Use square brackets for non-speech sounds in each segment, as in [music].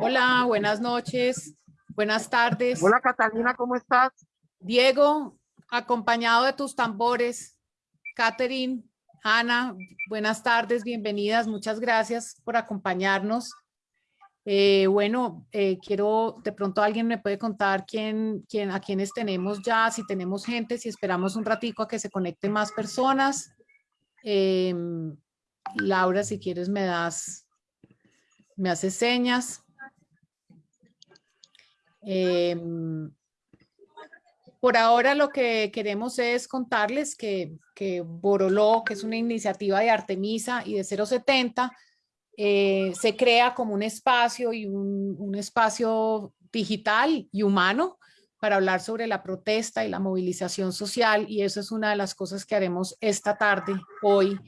Hola, buenas noches, buenas tardes. Hola Catalina, ¿cómo estás? Diego, acompañado de tus tambores. Catherine, Ana, buenas tardes, bienvenidas, muchas gracias por acompañarnos. Eh, bueno, eh, quiero, de pronto alguien me puede contar quién, quién, a quiénes tenemos ya, si tenemos gente, si esperamos un ratico a que se conecten más personas. Em, Laura, si quieres me das, me haces señas. Em, por ahora lo que queremos es contarles que, que Boroló, que es una iniciativa de Artemisa y de 070, eh, se crea como un espacio y un, un, espacio digital y humano para hablar sobre la protesta y la movilización social y eso es una de las cosas que haremos esta tarde, hoy,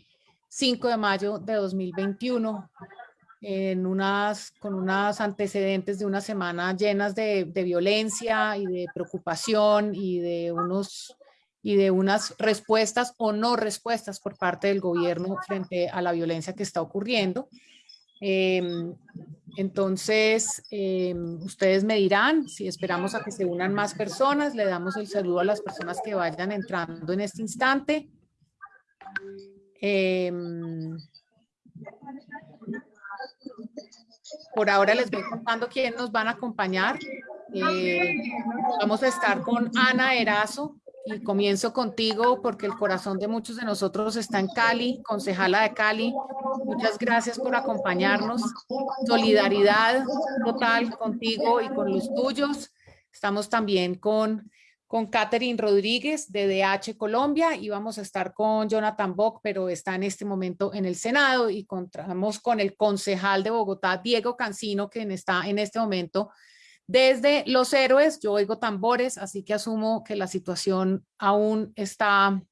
5 de mayo de 2021, en unas, con unos antecedentes de una semana llenas de, violencia y de preocupación y de, unos, y de unas respuestas o no respuestas por parte del gobierno frente a la violencia que está ocurriendo. Eh, entonces, eh, ustedes me dirán si esperamos a que se unan más personas. Le damos el saludo a las personas que vayan entrando en este instante. Eh, por ahora les voy contando quién nos van a acompañar. Eh, vamos a estar con Ana Erazo y comienzo contigo porque el corazón de muchos de nosotros está en Cali, concejala de Cali. Muchas gracias por acompañarnos. Solidaridad total contigo y con los tuyos. Estamos también con con Catherine Rodríguez de DH Colombia y vamos a estar con Jonathan Bock, pero está en este momento en el Senado y contamos con el concejal de Bogotá, Diego Cancino, quien está en este momento desde Los Héroes. Yo oigo tambores, así que asumo que la situación aún está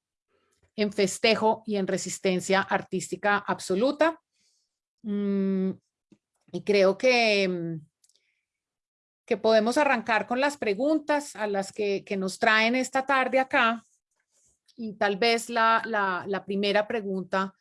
en festejo y en resistencia artística absoluta. Mm, y creo que mm, que podemos arrancar con las preguntas a las que, nos traen esta tarde acá. Y tal vez la, la, la primera pregunta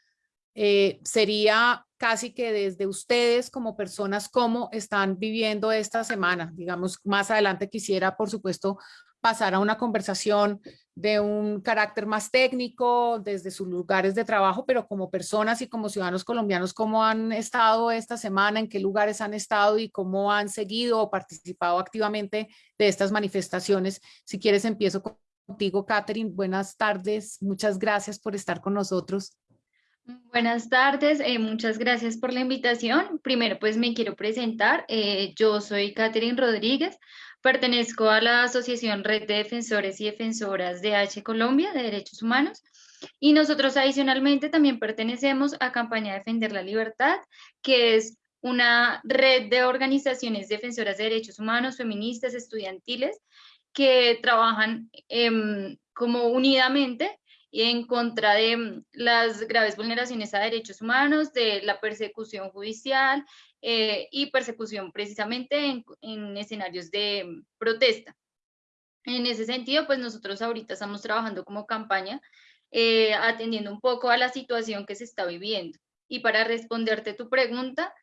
eh, sería casi que desde ustedes como personas, cómo están viviendo esta semana. Digamos, más adelante quisiera, por supuesto, pasar a una conversación de un carácter más técnico desde sus lugares de trabajo, pero como personas y como ciudadanos colombianos, ¿cómo han estado esta semana? ¿En qué lugares han estado y cómo han seguido o participado activamente de estas manifestaciones? Si quieres, empiezo contigo, Catherine. Buenas tardes. Muchas gracias por estar con nosotros. Buenas tardes, eh, muchas gracias por la invitación. Primero, pues me quiero presentar. Eh, yo soy Catherine Rodríguez, Pertenezco a la Asociación Red de Defensores y Defensoras de H Colombia de Derechos Humanos y nosotros adicionalmente también pertenecemos a Campaña Defender la Libertad, que es una red de organizaciones defensoras de derechos humanos, feministas, estudiantiles, que trabajan eh, como unidamente en contra de mm, las graves vulneraciones a derechos humanos, de la persecución judicial eh, y persecución precisamente en, escenarios de mm, protesta. En ese sentido, pues nosotros ahorita estamos trabajando como campaña, eh, atendiendo un poco a la situación que se está viviendo. Y para responderte tu pregunta,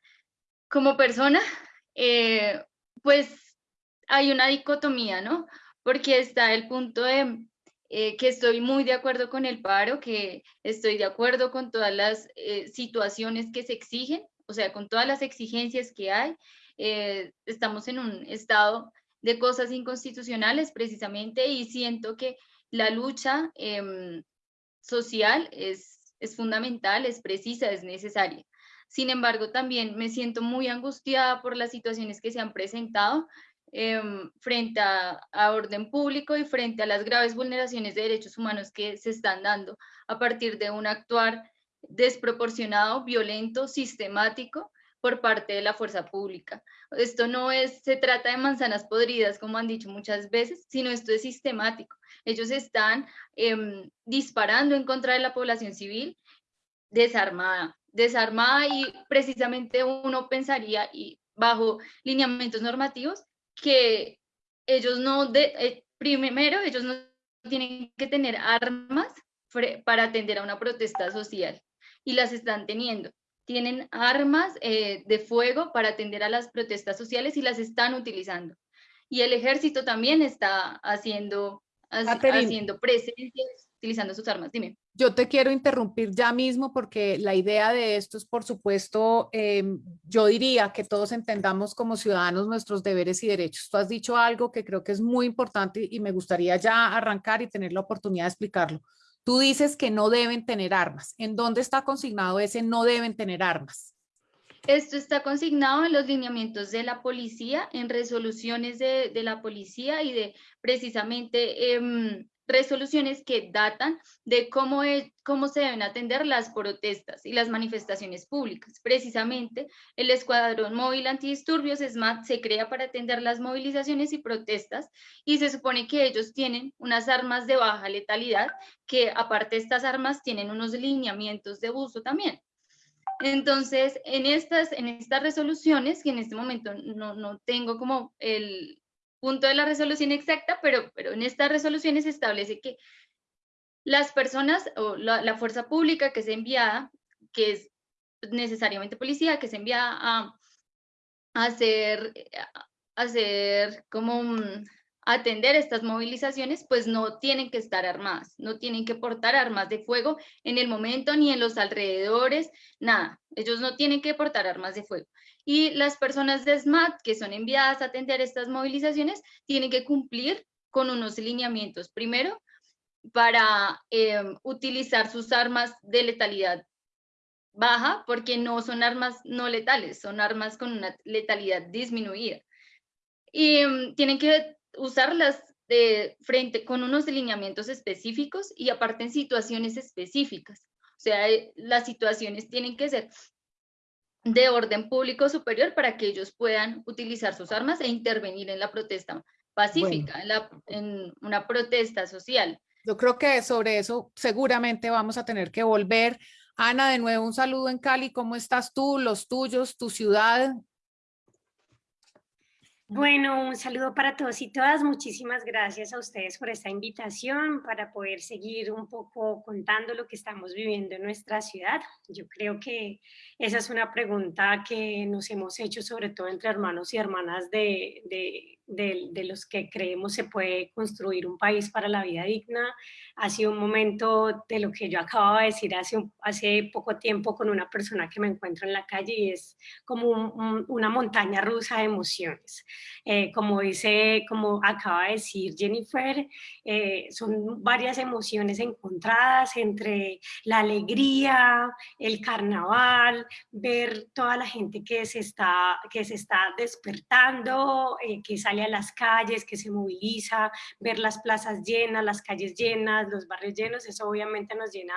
como persona, eh, pues hay una dicotomía, ¿no? Porque está el punto de eh, que estoy muy de acuerdo con el paro, que estoy de acuerdo con todas las eh, situaciones que se exigen, o sea, con todas las exigencias que hay. Eh, estamos en un estado de cosas inconstitucionales precisamente y siento que la lucha em, social es, es fundamental, es precisa, es necesaria. Sin embargo, también me siento muy angustiada por las situaciones que se han presentado, Em, frente a, orden público y frente a las graves vulneraciones de derechos humanos que se están dando a partir de un actuar desproporcionado, violento, sistemático por parte de la fuerza pública. Esto no es, se trata de manzanas podridas, como han dicho muchas veces, sino esto es sistemático. Ellos están em, disparando en contra de la población civil desarmada, desarmada y precisamente uno pensaría, y bajo lineamientos normativos, que ellos no, de, eh, primero, ellos no tienen que tener armas para atender a una protesta social y las están teniendo tienen armas eh, de fuego para atender a las protestas sociales y las están utilizando. Y el ejército también está haciendo, haciendo presencia, utilizando sus armas. Dime. Yo te quiero interrumpir ya mismo porque la idea de esto es, por supuesto, em, yo diría que todos entendamos como ciudadanos nuestros deberes y derechos. Tú has dicho algo que creo que es muy importante y me gustaría ya arrancar y tener la oportunidad de explicarlo. Tú dices que no deben tener armas. ¿En dónde está consignado ese no deben tener armas? Esto está consignado en los lineamientos de la policía, en resoluciones de, la policía y de precisamente em, resoluciones que datan de cómo, cómo se deben atender las protestas y las manifestaciones públicas. Precisamente, el Escuadrón Móvil Antidisturbios, SMAT, se crea para atender las movilizaciones y protestas y se supone que ellos tienen unas armas de baja letalidad que aparte de estas armas tienen unos lineamientos de uso también. Entonces, en estas, en estas resoluciones, que en este momento no, no tengo como el, punto de la resolución exacta, pero, pero en estas resoluciones se establece que las personas o la, fuerza pública que es enviada, que es necesariamente policía, que es enviada a, hacer, hacer como atender estas movilizaciones, pues no tienen que estar armadas, no tienen que portar armas de fuego en el momento ni en los alrededores, nada. Ellos no tienen que portar armas de fuego y las personas de SMAT que son enviadas a atender estas movilizaciones tienen que cumplir con unos lineamientos. Primero, para em, utilizar sus armas de letalidad baja, porque no son armas no letales, son armas con una letalidad disminuida. Y em, tienen que usarlas de frente con unos lineamientos específicos y aparte en situaciones específicas. O sea, eh, las situaciones tienen que ser de orden público superior para que ellos puedan utilizar sus armas e intervenir en la protesta pacífica, en, la, en una protesta social. Yo creo que sobre eso seguramente vamos a tener que volver. Ana, de nuevo un saludo en Cali. ¿Cómo estás tú, los tuyos, tu ciudad? Bueno, un saludo para todos y todas. Muchísimas gracias a ustedes por esta invitación para poder seguir un poco contando lo que estamos viviendo en nuestra ciudad. Yo creo que esa es una pregunta que nos hemos hecho sobre todo entre hermanos y hermanas de, de de, los que creemos se puede construir un país para la vida digna. Ha sido un momento de lo que yo acababa de decir hace, hace poco tiempo con una persona que me encuentro en la calle y es como una montaña rusa de emociones. Eh, como dice, como acaba de decir Jennifer, eh, son varias emociones encontradas entre la alegría, el carnaval, ver toda la gente que se está, que se está despertando, eh, que a las calles, que se moviliza, ver las plazas llenas, las calles llenas, los barrios llenos, eso obviamente nos llena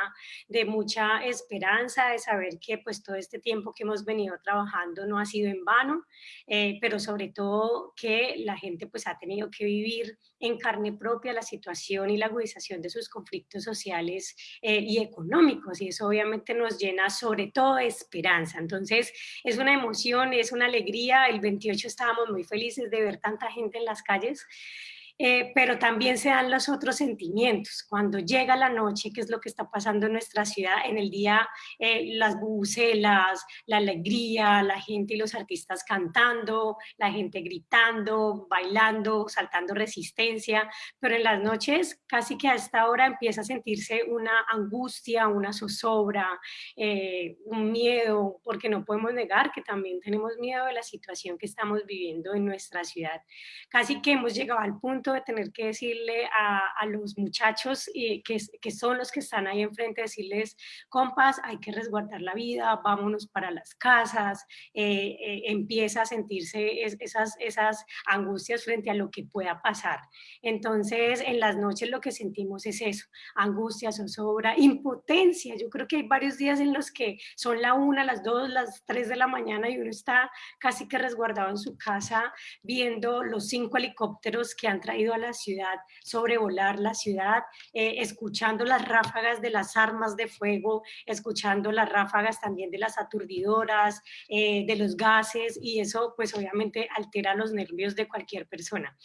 de mucha esperanza, de saber que pues todo este tiempo que hemos venido trabajando no ha sido en vano, eh, pero sobre todo que la gente pues ha tenido que vivir en carne propia la situación y la agudización de sus conflictos sociales eh, y económicos y eso obviamente nos llena sobre todo de esperanza. Entonces es una emoción, es una alegría, el 28 estábamos muy felices de ver tanta gente en las calles eh, pero también se dan los otros sentimientos. Cuando llega la noche, que es lo que está pasando en nuestra ciudad, en el día eh, las bucelas, la alegría, la gente y los artistas cantando, la gente gritando, bailando, saltando resistencia, pero en las noches casi que a esta hora empieza a sentirse una angustia, una zozobra, eh, un miedo, porque no podemos negar que también tenemos miedo de la situación que estamos viviendo en nuestra ciudad. Casi que hemos llegado al punto de tener que decirle a, a los muchachos que, que, son los que están ahí enfrente, decirles, compas, hay que resguardar la vida, vámonos para las casas, eh, eh, empieza a sentirse esas, esas angustias frente a lo que pueda pasar. Entonces, en las noches lo que sentimos es eso, angustia, zozobra, impotencia. Yo creo que hay varios días en los que son la una, las dos, las tres de la mañana y uno está casi que resguardado en su casa viendo los cinco helicópteros que han traído a la ciudad, sobrevolar la ciudad, eh, escuchando las ráfagas de las armas de fuego, escuchando las ráfagas también de las aturdidoras, eh, de los gases y eso pues obviamente altera los nervios de cualquier persona.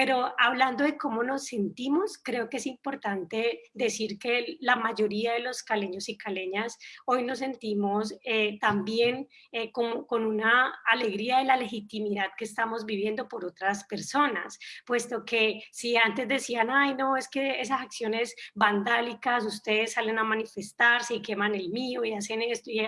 Pero hablando de cómo nos sentimos, creo que es importante decir que la mayoría de los caleños y caleñas hoy nos sentimos eh, también eh, con, con, una alegría de la legitimidad que estamos viviendo por otras personas, puesto que si antes decían, ay no, es que esas acciones vandálicas, ustedes salen a manifestarse y queman el mío y hacen esto, y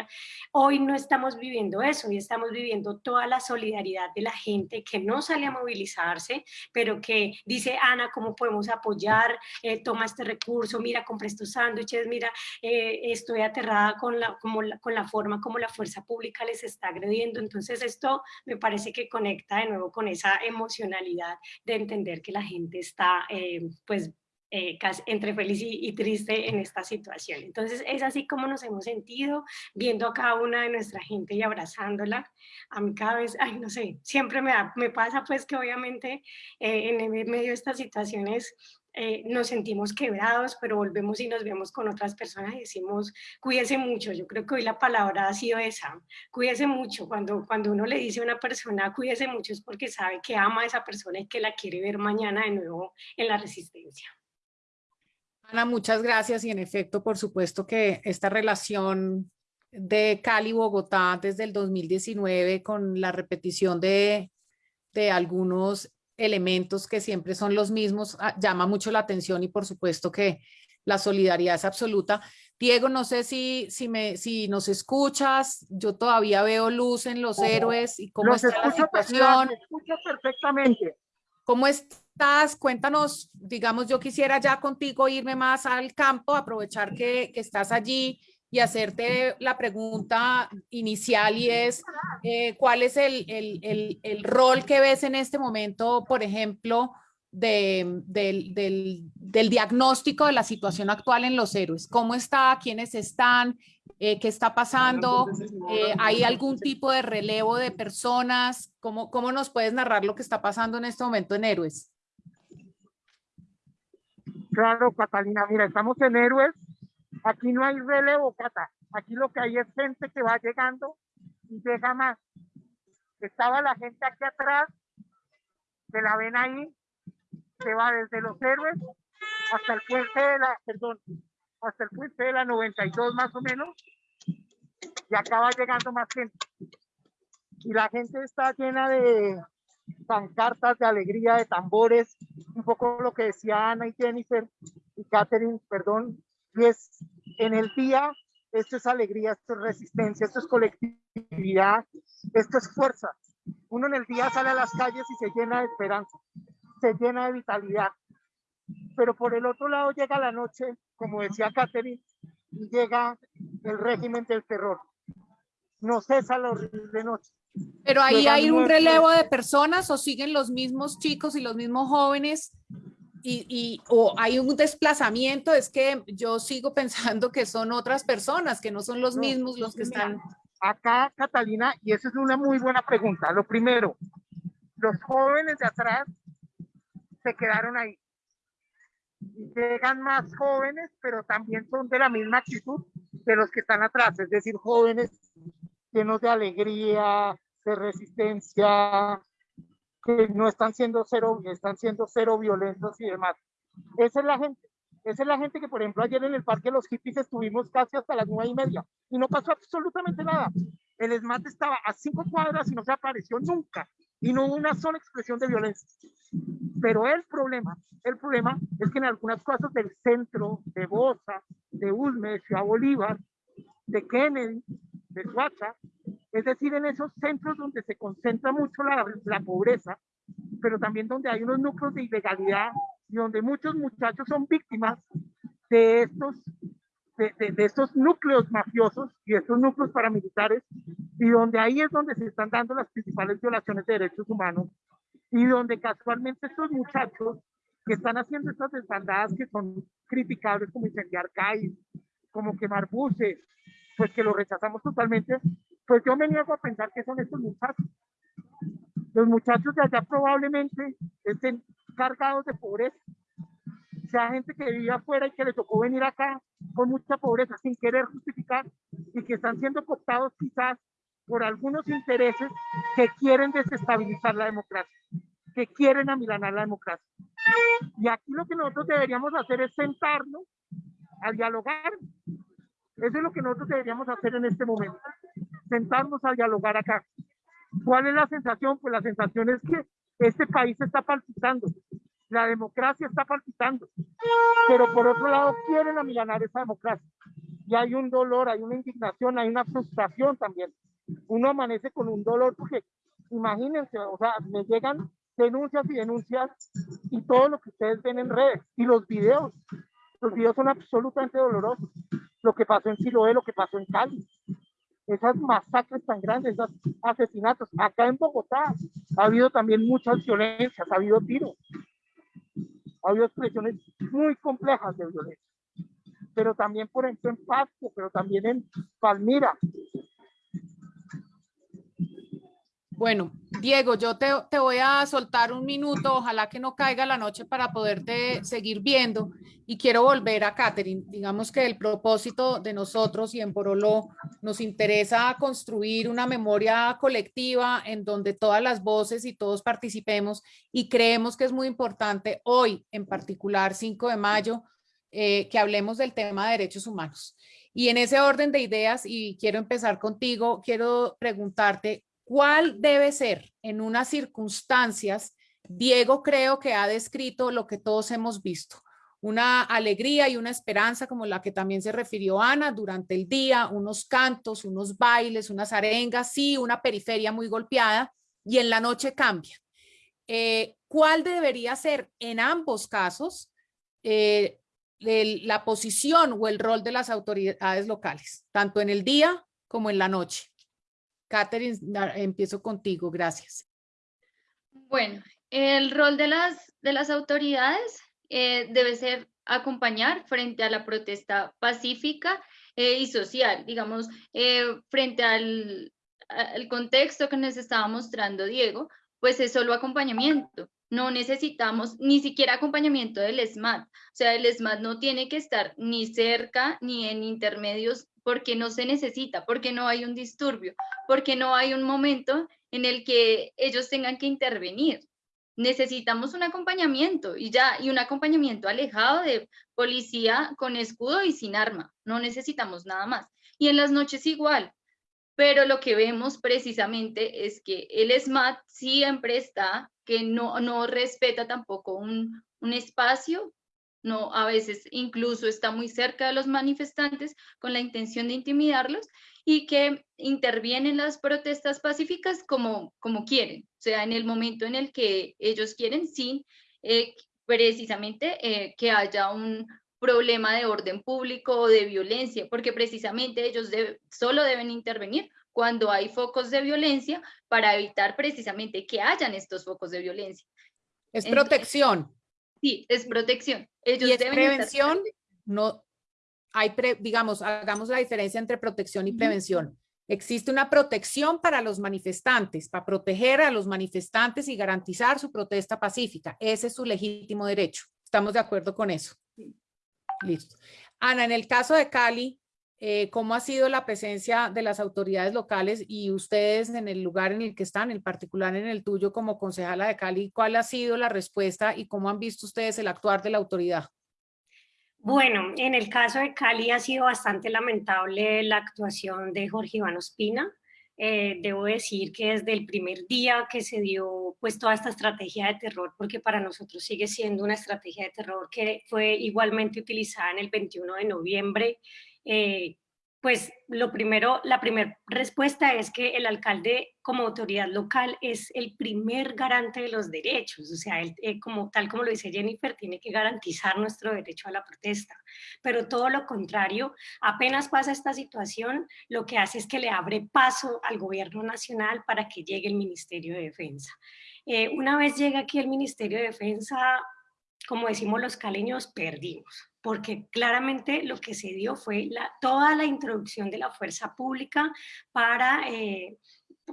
hoy no estamos viviendo eso, y estamos viviendo toda la solidaridad de la gente que no sale a movilizarse, pero que dice, Ana, ¿cómo podemos apoyar? Eh, toma este recurso, mira, compré estos sándwiches, mira, eh, estoy aterrada con la, como con la forma como la fuerza pública les está agrediendo. Entonces esto me parece que conecta de nuevo con esa emocionalidad de entender que la gente está eh, pues eh, entre feliz y, triste en esta situación. Entonces es así como nos hemos sentido viendo a cada una de nuestra gente y abrazándola. A mí cada vez, ay no sé, siempre me, me pasa pues que obviamente eh, en medio de estas situaciones eh, nos sentimos quebrados, pero volvemos y nos vemos con otras personas y decimos, cuídese mucho. Yo creo que hoy la palabra ha sido esa, cuídese mucho. Cuando, cuando uno le dice a una persona, cuídese mucho, es porque sabe que ama a esa persona y que la quiere ver mañana de nuevo en la resistencia. Ana, muchas gracias y en efecto, por supuesto que esta relación de Cali-Bogotá desde el 2019 con la repetición de, de algunos elementos que siempre son los mismos, ah, llama mucho la atención y por supuesto que la solidaridad es absoluta. Diego, no sé si, si, me, si nos escuchas, yo todavía veo luz en los héroes y cómo está la situación. Escucho perfectamente. ¿Cómo estás? Cuéntanos, digamos, yo quisiera ya contigo irme más al campo, aprovechar que, estás allí y hacerte la pregunta inicial y es, eh, ¿cuál es el, el, rol que ves en este momento, por ejemplo, del, del, diagnóstico de la situación actual en los héroes? ¿Cómo está? ¿Quiénes están? Eh, qué está pasando, eh, hay algún tipo de relevo de personas, ¿Cómo, ¿cómo nos puedes narrar lo que está pasando en este momento en Héroes? Claro, Catalina, mira, estamos en Héroes, aquí no hay relevo, Cata, aquí lo que hay es gente que va llegando y llega más. Estaba la gente aquí atrás, se la ven ahí, se va desde los héroes hasta el puente de la, perdón, hasta el puente de la 92 más o menos, y acaba llegando más gente. Y la gente está llena de pancartas, de alegría, de tambores, un poco lo que decía Ana y Jennifer y Catherine, perdón, y es en el día, esto es alegría, esto es resistencia, esto es colectividad, esto es fuerza. Uno en el día sale a las calles y se llena de esperanza, se llena de vitalidad, pero por el otro lado llega la noche, como decía Catherine, y llega el régimen del terror. No cesa la horrible noche. Pero ahí hay un relevo de personas o siguen los mismos chicos y los mismos jóvenes y, y, o hay un desplazamiento, es que yo sigo [laughs] pensando que son otras personas, que no son los mismos los que están. Acá, Catalina, y esa es una muy buena pregunta. Lo primero, los jóvenes de atrás se quedaron ahí llegan más jóvenes, pero también son de la misma actitud de los que están atrás, es decir, jóvenes llenos de alegría, de resistencia, que no están siendo cero, están siendo cero violentos y demás. Esa es la gente. Esa es la gente que, por ejemplo, ayer en el Parque los Hippies estuvimos casi hasta las nueve y media y no pasó absolutamente nada. El SMAT estaba a cinco cuadras y no se apareció nunca y no hubo una sola expresión de violencia. Pero el problema, el problema es que en algunas cosas del centro, de Bosa, de Ulme, de Ciudad Bolívar, de Kennedy, de Suacha, es decir, en esos centros donde se concentra mucho la, la pobreza, pero también donde hay unos núcleos de ilegalidad y donde muchos muchachos son víctimas de estos, de, de, estos núcleos mafiosos y estos núcleos paramilitares, y donde ahí es donde se están dando las principales violaciones de derechos humanos, y donde casualmente estos muchachos que están haciendo estas desbandadas que son criticables como incendiar calles, como quemar buses, pues que lo rechazamos totalmente, pues yo me niego a pensar que son estos muchachos. Los muchachos de allá probablemente estén cargados de pobreza, sea gente que vivía afuera y que le tocó venir acá con mucha pobreza sin querer justificar y que están siendo cooptados quizás por algunos intereses que quieren desestabilizar la democracia, que quieren amilanar la democracia. Y aquí lo que nosotros deberíamos hacer es sentarnos a dialogar. Eso es lo que nosotros deberíamos hacer en este momento, sentarnos a dialogar acá. ¿Cuál es la sensación? Pues la sensación es que este país está palpitando, la democracia está palpitando, pero por otro lado quieren amilanar esa democracia. Y hay un dolor, hay una indignación, hay una frustración también. Uno amanece con un dolor porque imagínense, o sea, me llegan denuncias y denuncias y todo lo que ustedes ven en redes y los videos. Los videos son absolutamente dolorosos. Lo que pasó en Siloé, lo que pasó en Cali. Esas masacres tan grandes, esos asesinatos. Acá en Bogotá ha habido también muchas violencias, ha habido tiros. Ha habido expresiones muy complejas de violencia. Pero también, por ejemplo, en Pasco, pero también en Palmira, Bueno, Diego, yo te, voy a soltar un minuto, ojalá que no caiga la noche para poderte seguir viendo y quiero volver a Catherine. Digamos que el propósito de nosotros y en Boroló nos interesa construir una memoria colectiva en donde todas las voces y todos participemos y creemos que es muy importante hoy, en particular 5 de mayo, eh, que hablemos del tema de derechos humanos. Y en ese orden de ideas, y quiero empezar contigo, quiero preguntarte, ¿Cuál debe ser en unas circunstancias? Diego creo que ha descrito lo que todos hemos visto, una alegría y una esperanza como la que también se refirió Ana durante el día, unos cantos, unos bailes, unas arengas, sí, una periferia muy golpeada y en la noche cambia. Eh, ¿Cuál debería ser en ambos casos eh, la posición o el rol de las autoridades locales, tanto en el día como en la noche? Catherine, empiezo contigo, gracias. Bueno, el rol de las, de las autoridades eh, debe ser acompañar frente a la protesta pacífica eh, y social, digamos, eh, frente al, al contexto que nos estaba mostrando Diego, pues es solo acompañamiento. No necesitamos ni siquiera acompañamiento del SMAT. O sea, el SMAT no tiene que estar ni cerca ni en intermedios porque no se necesita, porque no hay un disturbio, porque no hay un momento en el que ellos tengan que intervenir. Necesitamos un acompañamiento y ya, y un acompañamiento alejado de policía con escudo y sin arma. No necesitamos nada más. Y en las noches igual. Pero lo que vemos precisamente es que el SMAT siempre está, que no, no respeta tampoco un, un espacio no, a veces incluso está muy cerca de los manifestantes con la intención de intimidarlos y que intervienen las protestas pacíficas como, como quieren, o sea, en el momento en el que ellos quieren, sin eh, precisamente eh, que haya un problema de orden público o de violencia, porque precisamente ellos solo deben intervenir cuando hay focos de violencia para evitar precisamente que hayan estos focos de violencia. Es protección. Sí, es protección. Ellos y es prevención, no hay, digamos, hagamos la diferencia entre protección y prevención. Existe una protección para los manifestantes, para proteger a los manifestantes y garantizar su protesta pacífica. Ese es su legítimo derecho. Estamos de acuerdo con eso. Listo. Ana, en el caso de Cali, eh, cómo ha sido la presencia de las autoridades locales y ustedes en el lugar en el que están, en particular en el tuyo como concejala de Cali, ¿cuál ha sido la respuesta y cómo han visto ustedes el actuar de la autoridad? Bueno, en el caso de Cali ha sido bastante lamentable la actuación de Jorge Iván Ospina. Eh, debo decir que desde el primer día que se dio pues toda esta estrategia de terror, porque para nosotros sigue siendo una estrategia de terror que fue igualmente utilizada en el 21 de noviembre eh, Pues lo primero, la primera respuesta es que el alcalde como autoridad local es el primer garante de los derechos, o sea, él, eh, como, tal como lo dice Jennifer, tiene que garantizar nuestro derecho a la protesta, pero todo lo contrario, apenas pasa esta situación, lo que hace es que le abre paso al gobierno nacional para que llegue el Ministerio de Defensa. Eh, una vez llega aquí el Ministerio de Defensa, como decimos los caleños, perdimos porque claramente lo que se dio fue la, toda la introducción de la fuerza pública para, eh,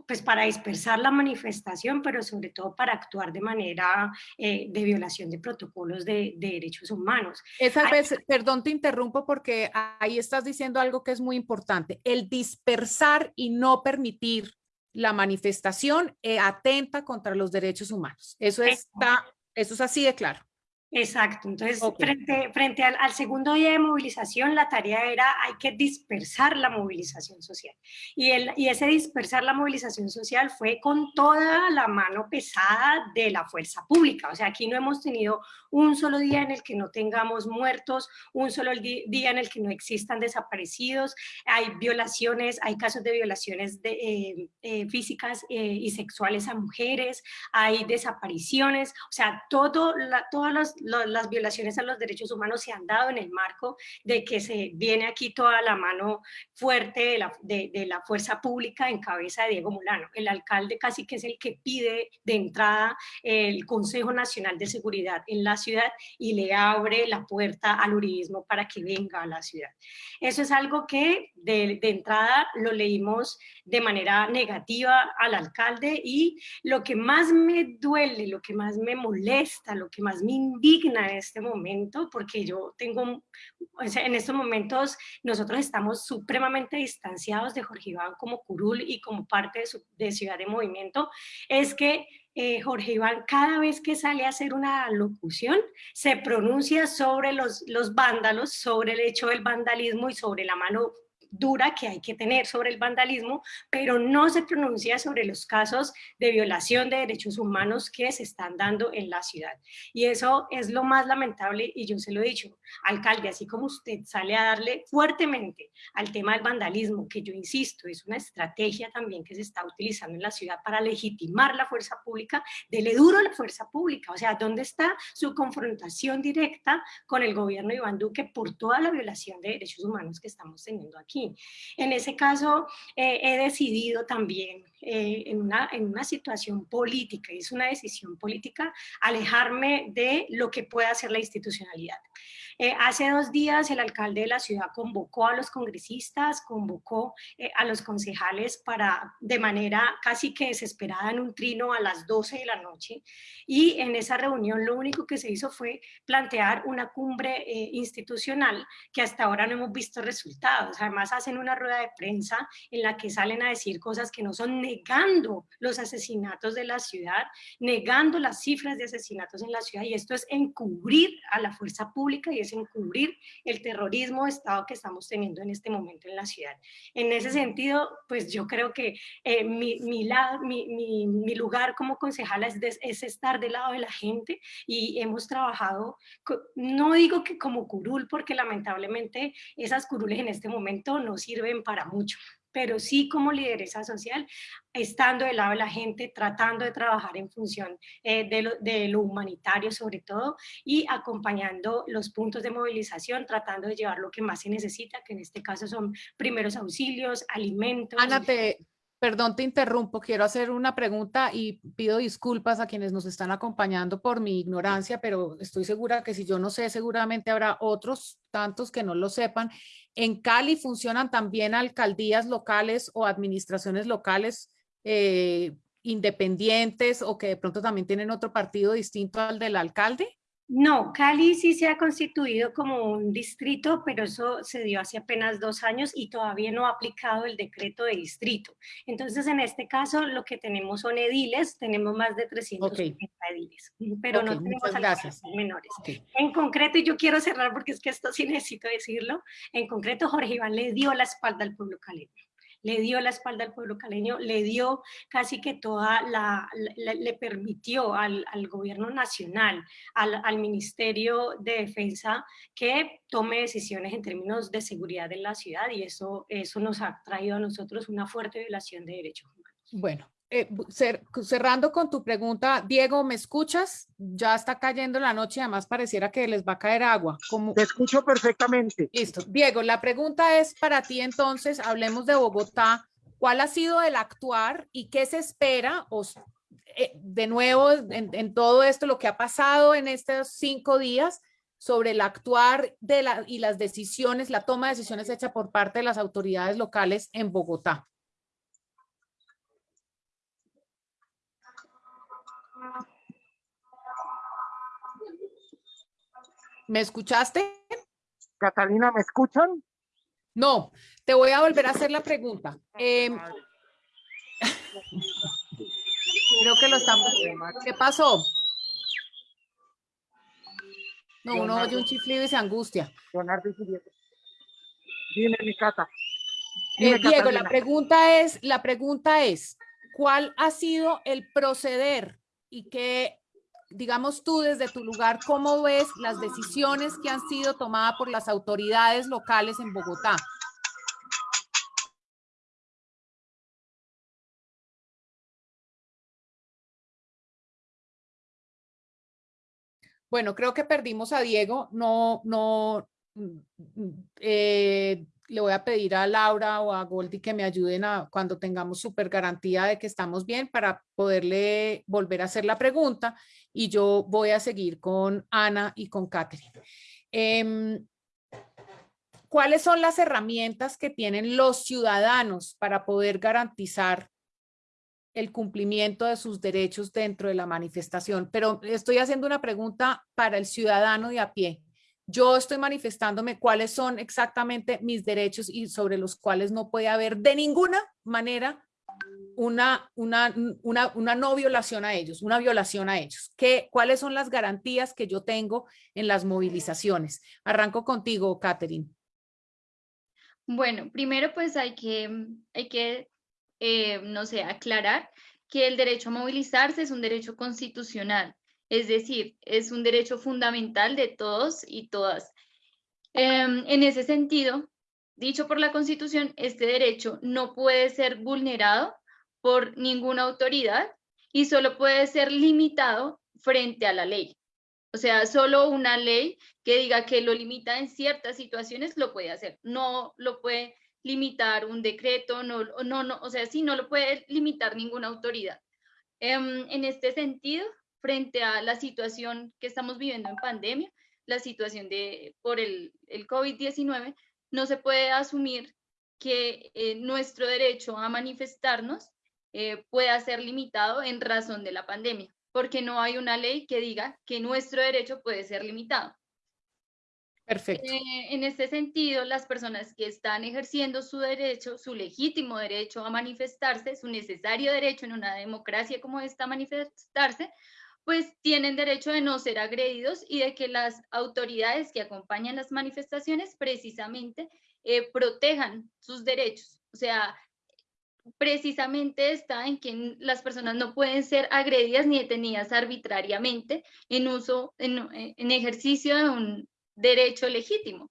pues para dispersar la manifestación, pero sobre todo para actuar de manera eh, de violación de protocolos de, derechos humanos. Esa vez, perdón, te interrumpo porque ahí estás diciendo algo que es muy importante. El dispersar y no permitir la manifestación eh, atenta contra los derechos humanos. Eso, está, eso es así de claro. Exacto, entonces frente, frente al, segundo día de movilización la tarea era hay que dispersar la movilización social. Y, el, y ese dispersar la movilización social fue con toda la mano pesada de la fuerza pública, o sea aquí no hemos tenido un solo día en el que no tengamos muertos, un solo día en el que no existan desaparecidos, hay violaciones, hay casos de violaciones eh, eh, físicas eh, y sexuales a mujeres, hay desapariciones, o sea todo todas las las violaciones a los derechos humanos se han dado en el marco de que se viene aquí toda la mano fuerte de la, de, la fuerza pública en cabeza de Diego Molano. El alcalde casi que es el que pide de entrada el Consejo Nacional de Seguridad en la ciudad y le abre la puerta al uribismo para que venga a la ciudad. Eso es algo que de, de entrada lo leímos de manera negativa al alcalde y lo que más me duele, lo que más me molesta, lo que más me indigna en este momento, porque yo tengo, en estos momentos nosotros estamos supremamente distanciados de Jorge Iván como curul y como parte de, Ciudad de Movimiento, es que eh, Jorge Iván cada vez que sale a hacer una locución se pronuncia sobre los, los vándalos, sobre el hecho del vandalismo y sobre la mano dura que hay que tener sobre el vandalismo, pero no se pronuncia sobre los casos de violación de derechos humanos que se están dando en la ciudad. Y eso es lo más lamentable y yo se lo he dicho, alcalde, así como usted sale a darle fuertemente al tema del vandalismo, que yo insisto, es una estrategia también que se está utilizando en la ciudad para legitimar la fuerza pública, dele duro a la fuerza pública, o sea, ¿dónde está su confrontación directa con el gobierno de Iván Duque por toda la violación de derechos humanos que estamos teniendo aquí? En ese caso, eh, he decidido también, eh, en, una, situación política, es una decisión política, alejarme de lo que pueda hacer la institucionalidad. Eh, hace dos días el alcalde de la ciudad convocó a los congresistas, convocó eh, a los concejales para, de manera casi que desesperada en un trino a las 12 de la noche y en esa reunión lo único que se hizo fue plantear una cumbre eh, institucional que hasta ahora no hemos visto resultados. Además hacen una rueda de prensa en la que salen a decir cosas que no son negando los asesinatos de la ciudad, negando las cifras de asesinatos en la ciudad y esto es encubrir a la fuerza pública y encubrir el terrorismo de Estado que estamos teniendo en este momento en la ciudad. En ese sentido, pues yo creo que eh, mi, mi, lugar como concejala es, es estar del lado de la gente y hemos trabajado, no digo que como curul, porque lamentablemente esas curules en este momento no sirven para mucho, pero sí como lideresa social, estando del lado de la gente, tratando de trabajar en función eh, de, lo, humanitario sobre todo y acompañando los puntos de movilización, tratando de llevar lo que más se necesita, que en este caso son primeros auxilios, alimentos. Ana, Perdón, te interrumpo. Quiero hacer una pregunta y pido disculpas a quienes nos están acompañando por mi ignorancia, pero estoy segura que si yo no sé, seguramente habrá otros tantos que no lo sepan. En Cali funcionan también alcaldías locales o administraciones locales eh, independientes o que de pronto también tienen otro partido distinto al del alcalde. No, Cali sí se ha constituido como un distrito, pero eso se dio hace apenas dos años y todavía no ha aplicado el decreto de distrito. Entonces, en este caso, lo que tenemos son ediles, tenemos más de 350 ediles, pero no tenemos gracias. menores. En concreto, y yo quiero cerrar porque es que esto sí [laughs] necesito decirlo, en concreto Jorge Iván le dio la espalda al pueblo caleño le dio la espalda al pueblo caleño, le dio casi que toda la, le, permitió al, al, gobierno nacional, al, al, Ministerio de Defensa, que tome decisiones en términos de seguridad en la ciudad y eso, eso nos ha traído a nosotros una fuerte violación de derechos humanos. Bueno, eh, cerrando con tu pregunta, Diego, ¿me escuchas? Ya está cayendo la noche y además pareciera que les va a caer agua. Te escucho perfectamente. Listo. Diego, la pregunta es para ti entonces, hablemos de Bogotá. ¿Cuál ha sido el actuar y qué se espera? O, eh, de nuevo, en, todo esto, lo que ha pasado en estos cinco días sobre el actuar de la, y las decisiones, la toma de decisiones hecha por parte de las autoridades locales en Bogotá. ¿Me escuchaste? Catalina, ¿me escuchan? No, te voy a volver a hacer la pregunta. Em, creo que lo estamos... ¿Qué pasó? No, uno oye un chiflido y se angustia. Dime, mi cata. Eh, Diego, la pregunta es, la pregunta es, ¿cuál ha sido el proceder y qué digamos tú desde tu lugar, ¿cómo ves las decisiones que han sido tomadas por las autoridades locales en Bogotá? Bueno, creo que perdimos a Diego. No, no, eh, le voy a pedir a Laura o a Goldie que me ayuden a cuando tengamos súper garantía de que estamos bien para poderle volver a hacer la pregunta y yo voy a seguir con Ana y con Catherine. Em, ¿Cuáles son las herramientas que tienen los ciudadanos para poder garantizar el cumplimiento de sus derechos dentro de la manifestación? Pero estoy haciendo una pregunta para el ciudadano de a pie yo estoy manifestándome cuáles son exactamente mis derechos y sobre los cuales no puede haber de ninguna manera una, una, una, una no violación a ellos, una violación a ellos. ¿Qué, ¿Cuáles son las garantías que yo tengo en las movilizaciones? Arranco contigo, Catherine. Bueno, primero pues hay que, hay que eh, no sé, aclarar que el derecho a movilizarse es un derecho constitucional es decir, es un derecho fundamental de todos y todas. Em, en ese sentido, dicho por la Constitución, este derecho no puede ser vulnerado por ninguna autoridad y solo puede ser limitado frente a la ley. O sea, solo una ley que diga que lo limita en ciertas situaciones lo puede hacer. No lo puede limitar un decreto, no, no, no o sea, sí, no lo puede limitar ninguna autoridad. Em, en este sentido, frente a la situación que estamos viviendo en pandemia, la situación de, por el, el COVID-19, no se puede asumir que eh, nuestro derecho a manifestarnos eh, pueda ser limitado en razón de la pandemia, porque no hay una ley que diga que nuestro derecho puede ser limitado. Perfecto. Eh, en este sentido, las personas que están ejerciendo su derecho, su legítimo derecho a manifestarse, su necesario derecho en una democracia como esta manifestarse, pues tienen derecho de no ser agredidos y de que las autoridades que acompañan las manifestaciones precisamente eh, protejan sus derechos. O sea, precisamente está en que las personas no pueden ser agredidas ni detenidas arbitrariamente en uso, en, en ejercicio de un derecho legítimo.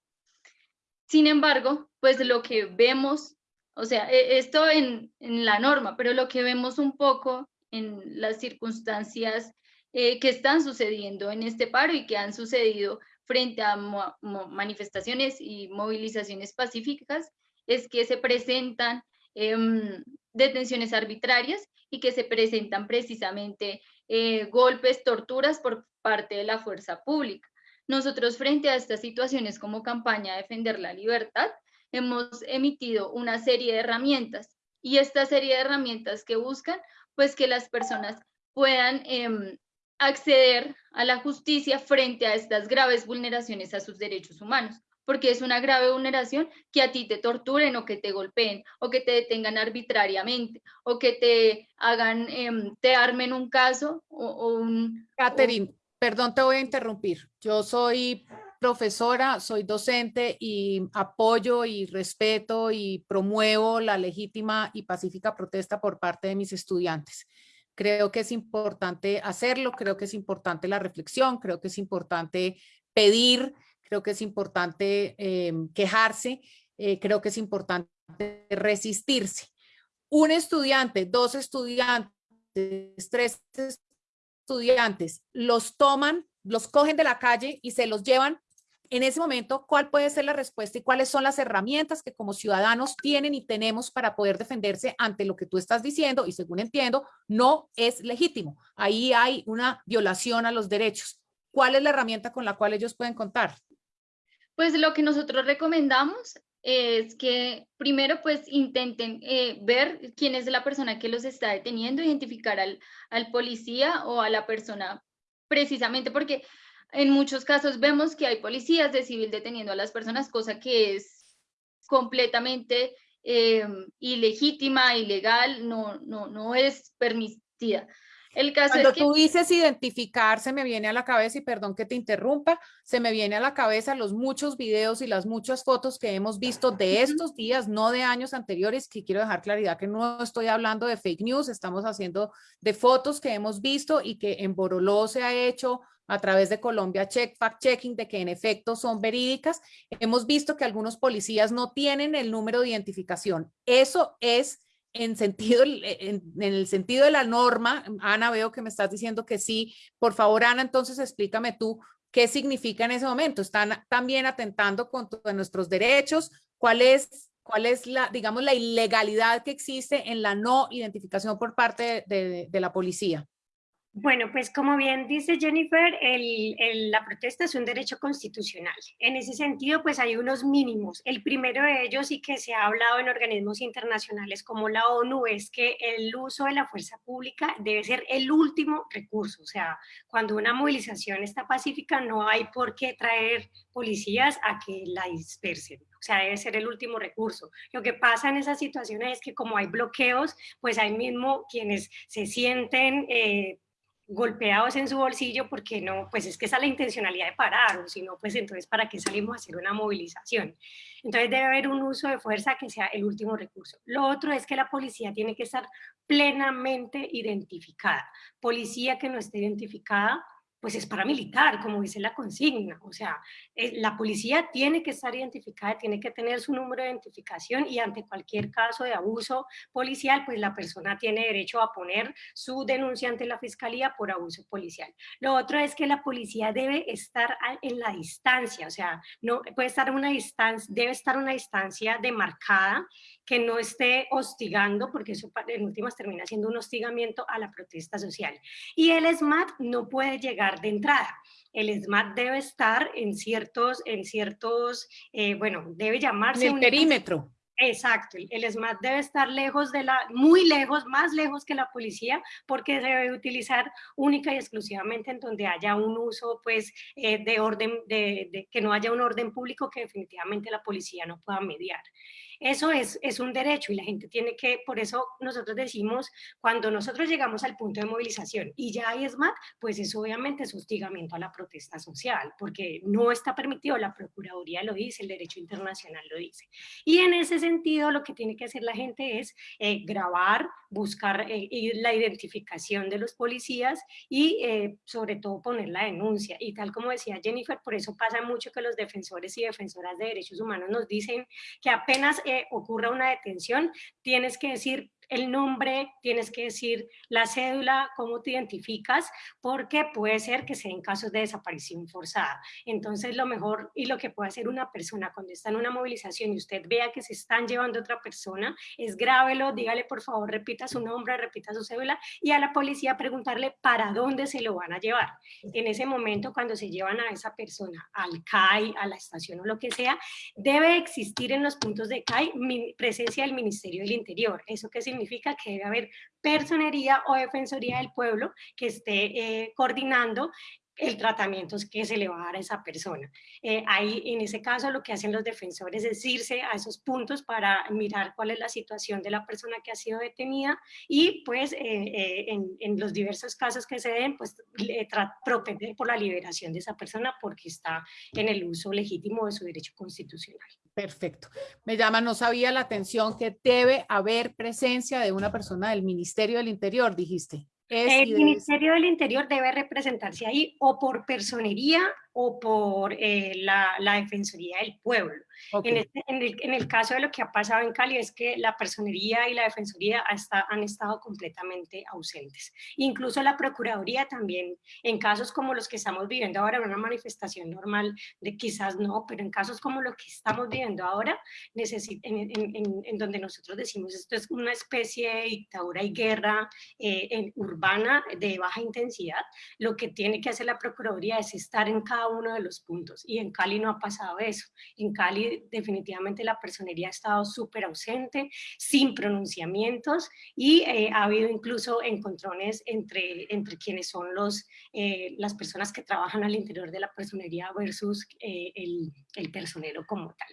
Sin embargo, pues lo que vemos, o sea, e, esto en, en la norma, pero lo que vemos un poco en las circunstancias eh, que están sucediendo en este paro y que han sucedido frente a manifestaciones y movilizaciones pacíficas es que se presentan em, detenciones arbitrarias y que se presentan precisamente eh, golpes, torturas por parte de la fuerza pública. Nosotros frente a estas situaciones como campaña Defender la Libertad hemos emitido una serie de herramientas y esta serie de herramientas que buscan pues que las personas puedan em, acceder a la justicia frente a estas graves vulneraciones a sus derechos humanos, porque es una grave vulneración que a ti te torturen o que te golpeen o que te detengan arbitrariamente o que te hagan, em, te armen un caso o, un... Catherine, perdón, te voy a interrumpir. Yo soy profesora, soy docente y apoyo y respeto y promuevo la legítima y pacífica protesta por parte de mis estudiantes. Creo que es importante hacerlo, creo que es importante la reflexión, creo que es importante pedir, creo que es importante eh, quejarse, eh, creo que es importante resistirse. Un estudiante, dos estudiantes, tres estudiantes, los toman, los cogen de la calle y se los llevan en ese momento, ¿cuál puede ser la respuesta y cuáles son las herramientas que como ciudadanos tienen y tenemos para poder defenderse ante lo que tú estás diciendo? Y según entiendo, no es legítimo. Ahí hay una violación a los derechos. ¿Cuál es la herramienta con la cual ellos pueden contar? Pues lo que nosotros recomendamos es que primero pues intenten eh, ver quién es la persona que los está deteniendo, identificar al, al policía o a la persona precisamente porque en muchos casos vemos que hay policías de civil deteniendo a las personas, cosa que es completamente eh, ilegítima, ilegal, no, no, no es permitida. El caso Cuando tú dices identificar, se me viene a la cabeza, y perdón que te interrumpa, se me viene a la cabeza los muchos videos y las muchas fotos que hemos visto de estos días, no de años anteriores, que quiero dejar claridad que no estoy hablando de fake news, estamos haciendo de fotos que hemos visto y que en Boroló se ha hecho a través de Colombia Check Fact Checking de que en efecto son verídicas. Hemos visto que algunos policías no tienen el número de identificación. Eso es en, sentido, en, el sentido de la norma. Ana, veo que me estás diciendo que sí. Por favor, Ana, entonces explícame tú qué significa en ese momento. ¿Están también atentando contra nuestros derechos? ¿Cuál es, cuál es la, digamos, la ilegalidad que existe en la no identificación por parte de la policía? Bueno, pues como bien dice Jennifer, la protesta es un derecho constitucional. En ese sentido, pues hay unos mínimos. El primero de ellos y que se ha hablado en organismos internacionales como la ONU es que el uso de la fuerza pública debe ser el último recurso. O sea, cuando una movilización está pacífica no hay por qué traer policías a que la dispersen. O sea, debe ser el último recurso. Lo que pasa en esas situaciones es que como hay bloqueos, pues hay mismo quienes se sienten... Eh, golpeados en su bolsillo porque no, pues es que esa es la intencionalidad de parar, o si no, pues entonces ¿para qué salimos a hacer una movilización? Entonces debe haber un uso de fuerza que sea el último recurso. Lo otro es que la policía tiene que estar plenamente identificada. Policía que no esté identificada pues es paramilitar, como dice la consigna. O sea, eh, la policía tiene que estar identificada, tiene que tener su número de identificación y ante cualquier caso de abuso policial, pues la persona tiene derecho a poner su denuncia ante la fiscalía por abuso policial. Lo otro es que la policía debe estar en la distancia, o sea, no puede estar una distancia, debe estar una distancia demarcada que no esté hostigando, porque eso en últimas termina siendo un hostigamiento a la protesta social. Y el SMAT no puede llegar de entrada. El SMAT debe estar en ciertos, en ciertos eh, bueno, debe llamarse... En el perímetro. Exacto, el SMAT debe estar lejos de la, muy lejos, más lejos que la policía, porque debe utilizar única y exclusivamente en donde haya un uso, pues, eh, de orden, de, que no haya un orden público que definitivamente la policía no pueda mediar. Eso es, es un derecho y la gente tiene que, por eso nosotros decimos, cuando nosotros llegamos al punto de movilización y ya hay SMAT, pues eso obviamente es hostigamiento a la protesta social, porque no está permitido, la Procuraduría lo dice, el derecho internacional lo dice. Y en ese sentido lo que tiene que hacer la gente es eh, grabar, buscar eh, la identificación de los policías y eh, sobre todo poner la denuncia. Y tal como decía Jennifer, por eso pasa mucho que los defensores y defensoras de derechos humanos nos dicen que apenas ocurra una detención, tienes que decir el nombre, tienes que decir la cédula, cómo te identificas, porque puede ser que sea en casos de desaparición forzada. Entonces lo mejor y lo que puede hacer una persona cuando está en una movilización y usted vea que se están llevando a otra persona, es grábelo, dígale por favor, repita su nombre, repita su cédula y a la policía preguntarle para dónde se lo van a llevar. En ese momento cuando se llevan a esa persona al CAI, a la estación o lo que sea, debe existir en los puntos de CAI presencia del Ministerio del Interior. ¿Eso qué significa? Significa que debe haber personería o defensoría del pueblo que esté eh, coordinando el tratamiento que se le va a dar a esa persona. Eh, ahí, en ese caso, lo que hacen los defensores es irse a esos puntos para mirar cuál es la situación de la persona que ha sido detenida y, pues, eh, eh, en, los diversos casos que se den, pues, propender por la liberación de esa persona porque está en el uso legítimo de su derecho constitucional. Perfecto. Me llama, no sabía la atención que debe haber presencia de una persona del Ministerio del Interior, dijiste el Ministerio del Interior debe representarse ahí o por personería o por eh, la, la, Defensoría del Pueblo. Este, en, el, en, el, caso de lo que ha pasado en Cali es que la personería y la Defensoría han estado completamente ausentes. Incluso la Procuraduría también, en casos como los que estamos viviendo ahora, una manifestación normal de quizás no, pero en casos como los que estamos viviendo ahora, en, en, donde nosotros decimos esto es una especie de dictadura y guerra eh, urbana de baja intensidad, lo que tiene que hacer la Procuraduría es estar en cada uno de los puntos. Y en Cali no ha pasado eso. En Cali definitivamente la personería ha estado súper ausente, sin pronunciamientos y eh, ha habido incluso encontrones entre, entre quienes son los, eh, las personas que trabajan al interior de la personería versus eh, el, el personero como tal.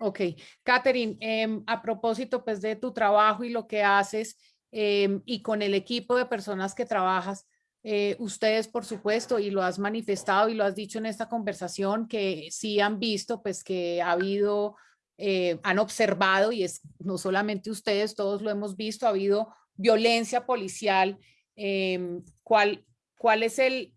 Ok, Catherine, em, a propósito pues de tu trabajo y lo que haces em, y con el equipo de personas que trabajas, eh, ustedes, por supuesto, y lo has manifestado y lo has dicho en esta conversación, que sí han visto, pues que ha habido, eh, han observado, y es no solamente ustedes, todos lo hemos visto, ha habido violencia policial. Em, ¿cuál, ¿Cuál es el,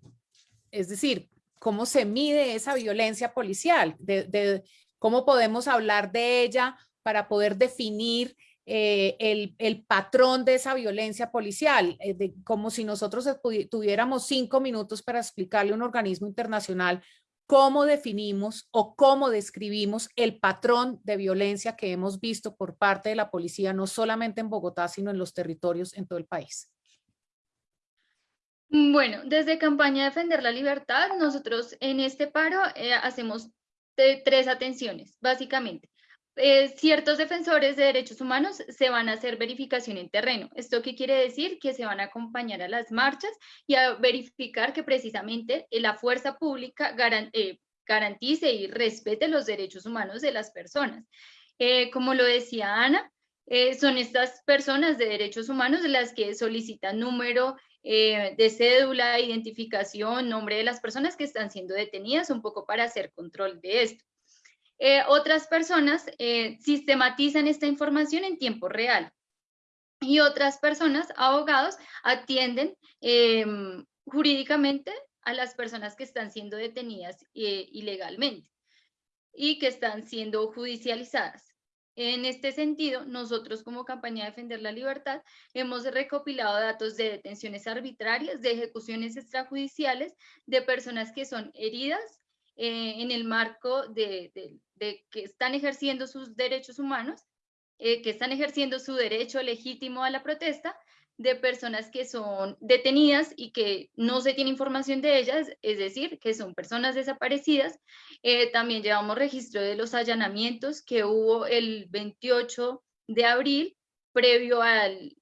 es decir, cómo se mide esa violencia policial? de, ¿Cómo podemos hablar de ella para poder definir eh, el, patrón de esa violencia policial, eh, como si nosotros tuviéramos cinco minutos para explicarle a un organismo internacional cómo definimos o cómo describimos el patrón de violencia que hemos visto por parte de la policía, no solamente en Bogotá, sino en los territorios en todo el país. Bueno, desde Campaña Defender la Libertad, nosotros en este paro eh, hacemos tres atenciones, básicamente. Eh, ciertos defensores de derechos humanos se van a hacer verificación en terreno. ¿Esto qué quiere decir? Que se van a acompañar a las marchas y a verificar que precisamente eh, la fuerza pública eh, garantice y respete los derechos humanos de las personas. como lo decía Ana, son estas personas de derechos humanos las que solicitan número de cédula, identificación, nombre de las personas que están siendo detenidas, un poco para hacer control de esto. Eh, otras personas eh, sistematizan esta información en tiempo real y otras personas, abogados, atienden em, jurídicamente a las personas que están siendo detenidas eh, ilegalmente y que están siendo judicializadas. En este sentido, nosotros como campaña de Defender la Libertad hemos recopilado datos de detenciones arbitrarias, de ejecuciones extrajudiciales, de personas que son heridas en el marco de, de que están ejerciendo sus derechos humanos, eh, que están ejerciendo su derecho legítimo a la protesta, de personas que son detenidas y que no se tiene información de ellas, es decir, que son personas desaparecidas. Eh, también llevamos registro de los allanamientos que hubo el 28 de abril, previo al,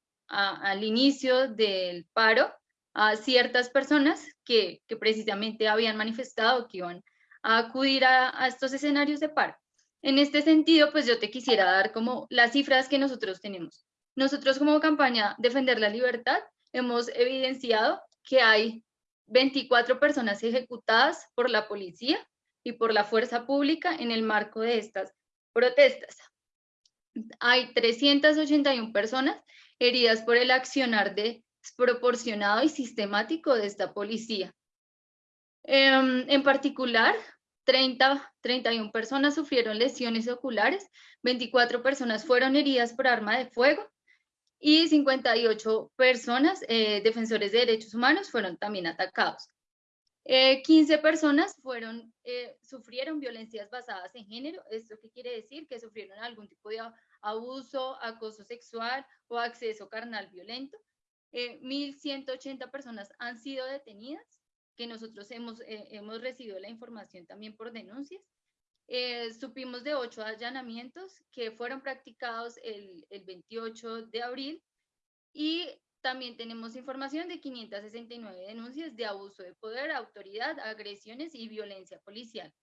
inicio del paro, a ciertas personas que, que precisamente habían manifestado que iban a acudir a, estos escenarios de paro. En este sentido, pues yo te quisiera dar como las cifras que nosotros tenemos. Nosotros como campaña Defender la Libertad hemos evidenciado que hay 24 personas ejecutadas por la policía y por la fuerza pública en el marco de estas protestas. Hay 381 personas heridas por el accionar desproporcionado y sistemático de esta policía. Em, en particular, 30, 31 personas sufrieron lesiones oculares, 24 personas fueron heridas por arma de fuego y 58 personas, eh, defensores de derechos humanos, fueron también atacados. 15 eh, personas fueron, eh, sufrieron violencias basadas en género. ¿Esto qué quiere decir? Que sufrieron algún tipo de abuso, acoso sexual o acceso carnal violento. 1.180 personas han sido detenidas que nosotros hemos, eh, hemos recibido la información también por denuncias. Eh, supimos de ocho allanamientos que fueron practicados el, el 28 de abril y también tenemos información de 569 denuncias de abuso de poder, autoridad, agresiones y violencia policial.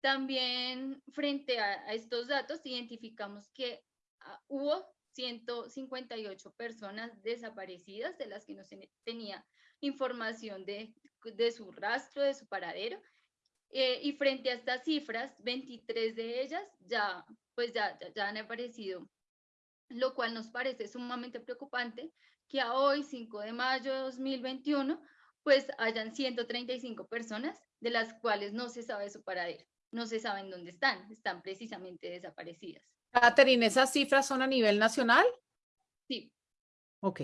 También frente a, estos datos identificamos que ah, hubo 158 personas desaparecidas de las que no se tenía información de, de su rastro, de su paradero. Eh, y frente a estas cifras, 23 de ellas ya, pues ya, ya han aparecido, lo cual nos parece sumamente preocupante que a hoy, 5 de mayo de 2021, pues hayan 135 personas de las cuales no se sabe su paradero, no se saben dónde están, están precisamente desaparecidas. Catherine, ¿esas cifras son a nivel nacional? Sí. Ok.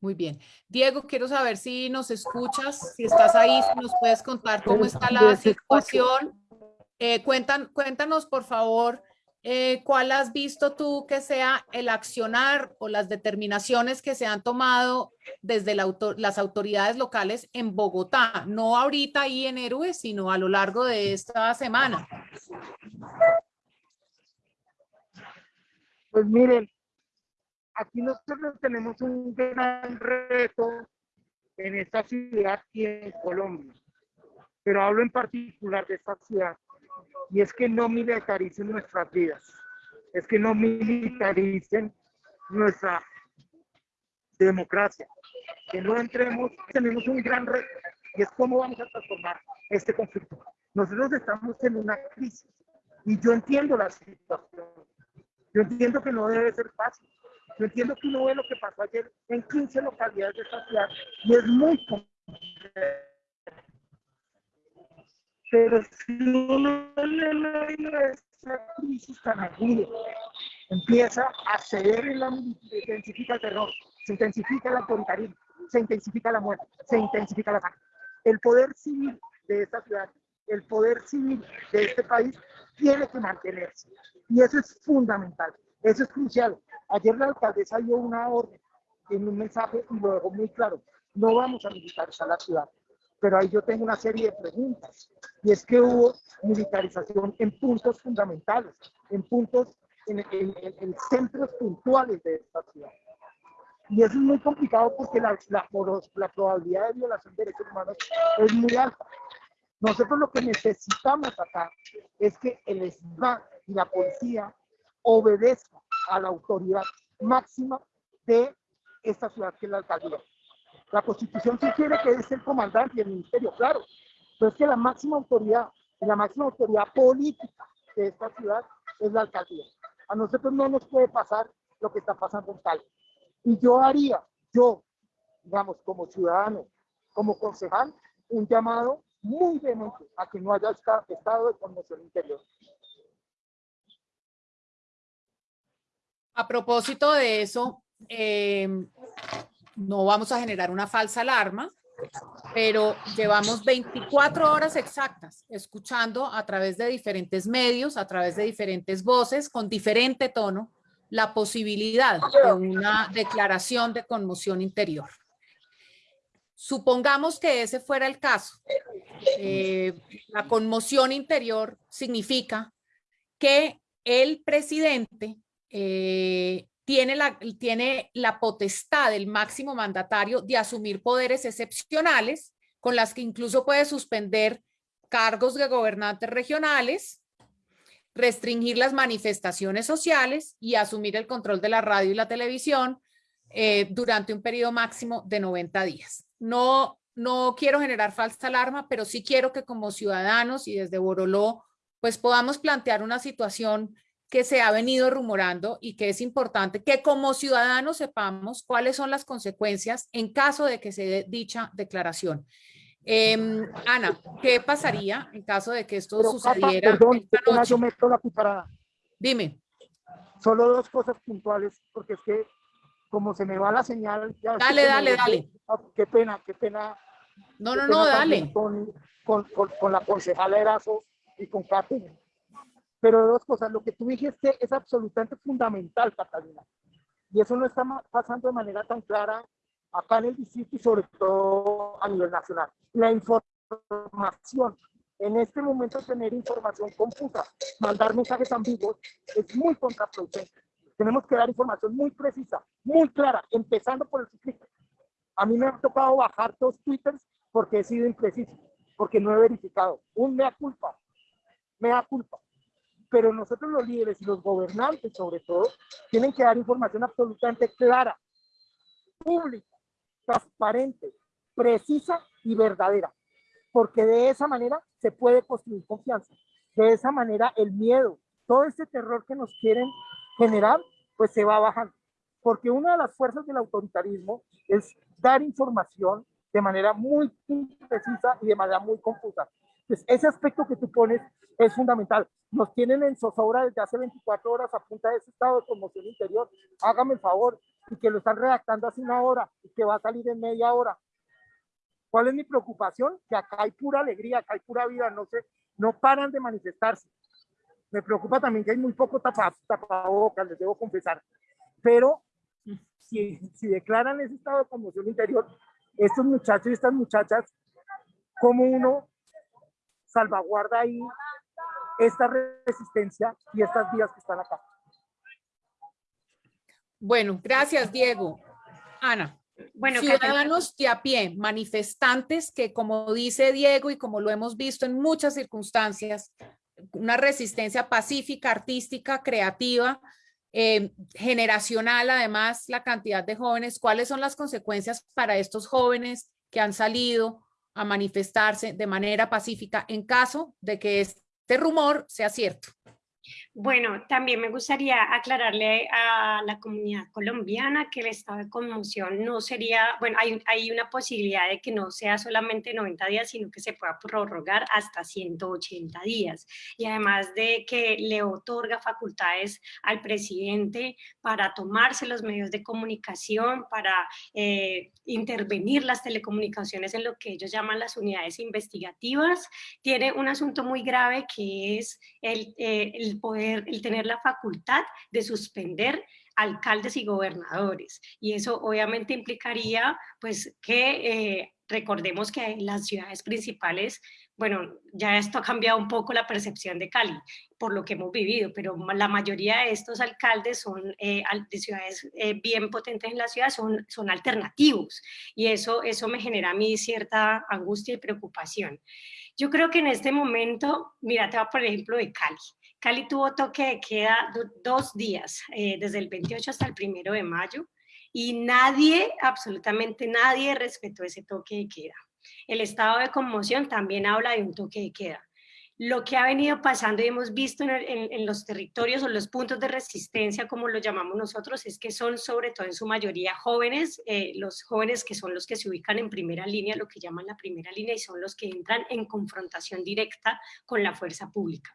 Muy bien. Diego, quiero saber si nos escuchas, si estás ahí, si nos puedes contar cómo está la situación. Eh, cuentan, cuéntanos, por favor, eh, ¿cuál has visto tú que sea el accionar o las determinaciones que se han tomado desde las autoridades locales en Bogotá? No ahorita ahí en Héroes, sino a lo largo de esta semana. Pues miren, aquí nosotros tenemos un gran reto en esta ciudad y en Colombia, pero hablo en particular de esta ciudad y es que no militaricen nuestras vidas, es que no militaricen nuestra democracia, que no entremos, tenemos un gran reto, y es cómo vamos a transformar este conflicto. Nosotros estamos en una crisis, y yo entiendo la situación, yo entiendo que no debe ser fácil, yo entiendo que uno ve lo que pasó ayer en 15 localidades de esta ciudad, y es muy complejo pero si uno le esa crisis tan aguda, empieza a ceder en la intensifica el terror, se intensifica el autoritarismo, se intensifica la muerte, se intensifica la sangre. El poder civil de esta ciudad, el poder civil de este país tiene que mantenerse. Y eso es fundamental, eso es crucial. Ayer la alcaldesa dio una orden en un mensaje y lo dejó muy claro. No vamos a militarizar la ciudad pero ahí yo tengo una serie de preguntas. Y es que hubo militarización en puntos fundamentales, en puntos, en, centros puntuales de esta ciudad. Y eso es muy complicado porque la, la, la probabilidad de violación de derechos humanos es muy alta. Nosotros lo que necesitamos acá es que el SMAT y la policía obedezcan a la autoridad máxima de esta ciudad que es la alcaldía. La Constitución sugiere que es el comandante y el ministerio, claro, pero es que la máxima autoridad, la máxima autoridad política de esta ciudad es la alcaldía. A nosotros no nos puede pasar lo que está pasando en Cali. Y yo haría, yo, digamos, como ciudadano, como concejal, un llamado muy vehemente a que no haya estado de conmoción interior. A propósito de eso, eh, no vamos a generar una falsa alarma, pero llevamos 24 horas exactas escuchando a través de diferentes medios, a través de diferentes voces, con diferente tono, la posibilidad de una declaración de conmoción interior. Supongamos que ese fuera el caso. Eh, la conmoción interior significa que el presidente eh, tiene la, tiene la potestad del máximo mandatario de asumir poderes excepcionales con las que incluso puede suspender cargos de gobernantes regionales, restringir las manifestaciones sociales y asumir el control de la radio y la televisión eh, durante un periodo máximo de 90 días. No, no quiero generar falsa alarma, pero sí quiero que como ciudadanos y desde Boroló, pues podamos plantear una situación que se ha venido rumorando y que es importante que como ciudadanos sepamos cuáles son las consecuencias en caso de que se dé dicha declaración. Em, Ana, ¿qué pasaría en caso de que esto sucediera perdón, yo meto la cucharada. Dime. Solo dos cosas puntuales, porque es que como se me va la señal... dale, dale, dale. Ah, qué pena, qué pena. No, no, no, dale. Con, con, con, la concejala Erazo y con Catherine. Pero dos cosas, lo que tú dijiste es absolutamente fundamental, Catalina. Y eso no está pasando de manera tan clara acá en el distrito y sobre todo a nivel nacional. La información, en este momento tener información confusa, mandar mensajes ambiguos, es muy contraproducente. Tenemos que dar información muy precisa, muy clara, empezando por el ciclista. A mí me ha tocado bajar dos twitters porque he sido impreciso, porque no he verificado. Un mea culpa, mea culpa. Pero nosotros los líderes y los gobernantes, sobre todo, tienen que dar información absolutamente clara, pública, transparente, precisa y verdadera. Porque de esa manera se puede construir confianza. De esa manera el miedo, todo ese terror que nos quieren general, pues se va bajando. Porque una de las fuerzas del autoritarismo es dar información de manera muy precisa y de manera muy confusa. Entonces, ese aspecto que tú pones es fundamental. Nos tienen en zozobra desde hace 24 horas a punta de ese estado de conmoción interior. Hágame el favor, y que lo están redactando hace una hora y que va a salir en media hora. ¿Cuál es mi preocupación? Que acá hay pura alegría, acá hay pura vida, no sé, no paran de manifestarse. Me preocupa también que hay muy poco tapabocas, les debo confesar. Pero si, si declaran ese estado de conmoción interior, estos muchachos y estas muchachas, ¿cómo uno salvaguarda ahí esta resistencia y estas vías que están acá? Bueno, gracias Diego. Ana. Bueno, ciudadanos de a pie, manifestantes que como dice Diego y como lo hemos visto en muchas circunstancias, una resistencia pacífica, artística, creativa, eh, generacional, además la cantidad de jóvenes, ¿cuáles son las consecuencias para estos jóvenes que han salido a manifestarse de manera pacífica en caso de que este rumor sea cierto? Bueno, también me gustaría aclararle a la comunidad colombiana que el estado de conmoción no sería, bueno, hay, hay, una posibilidad de que no sea solamente 90 días, sino que se pueda prorrogar hasta 180 días. Y además de que le otorga facultades al presidente para tomarse los medios de comunicación, para eh, intervenir las telecomunicaciones en lo que ellos llaman las unidades investigativas, tiene un asunto muy grave que es el, eh, el poder, el tener la facultad de suspender alcaldes y gobernadores. Y eso obviamente implicaría pues que eh, recordemos que las ciudades principales, bueno, ya esto ha cambiado un poco la percepción de Cali por lo que hemos vivido, pero la mayoría de estos alcaldes son eh, de ciudades eh, bien potentes en la ciudad, son, son alternativos y eso, eso me genera a mí cierta angustia y preocupación. Yo creo que en este momento, mira, te va por ejemplo de Cali. Cali tuvo toque de queda dos días, eh, desde el 28 hasta el primero de mayo, y nadie, absolutamente nadie, respetó ese toque de queda. El estado de conmoción también habla de un toque de queda. Lo que ha venido pasando y hemos visto en, los territorios o los puntos de resistencia, como lo llamamos nosotros, es que son sobre todo en su mayoría jóvenes, eh, los jóvenes que son los que se ubican en primera línea, lo que llaman la primera línea, y son los que entran en confrontación directa con la fuerza pública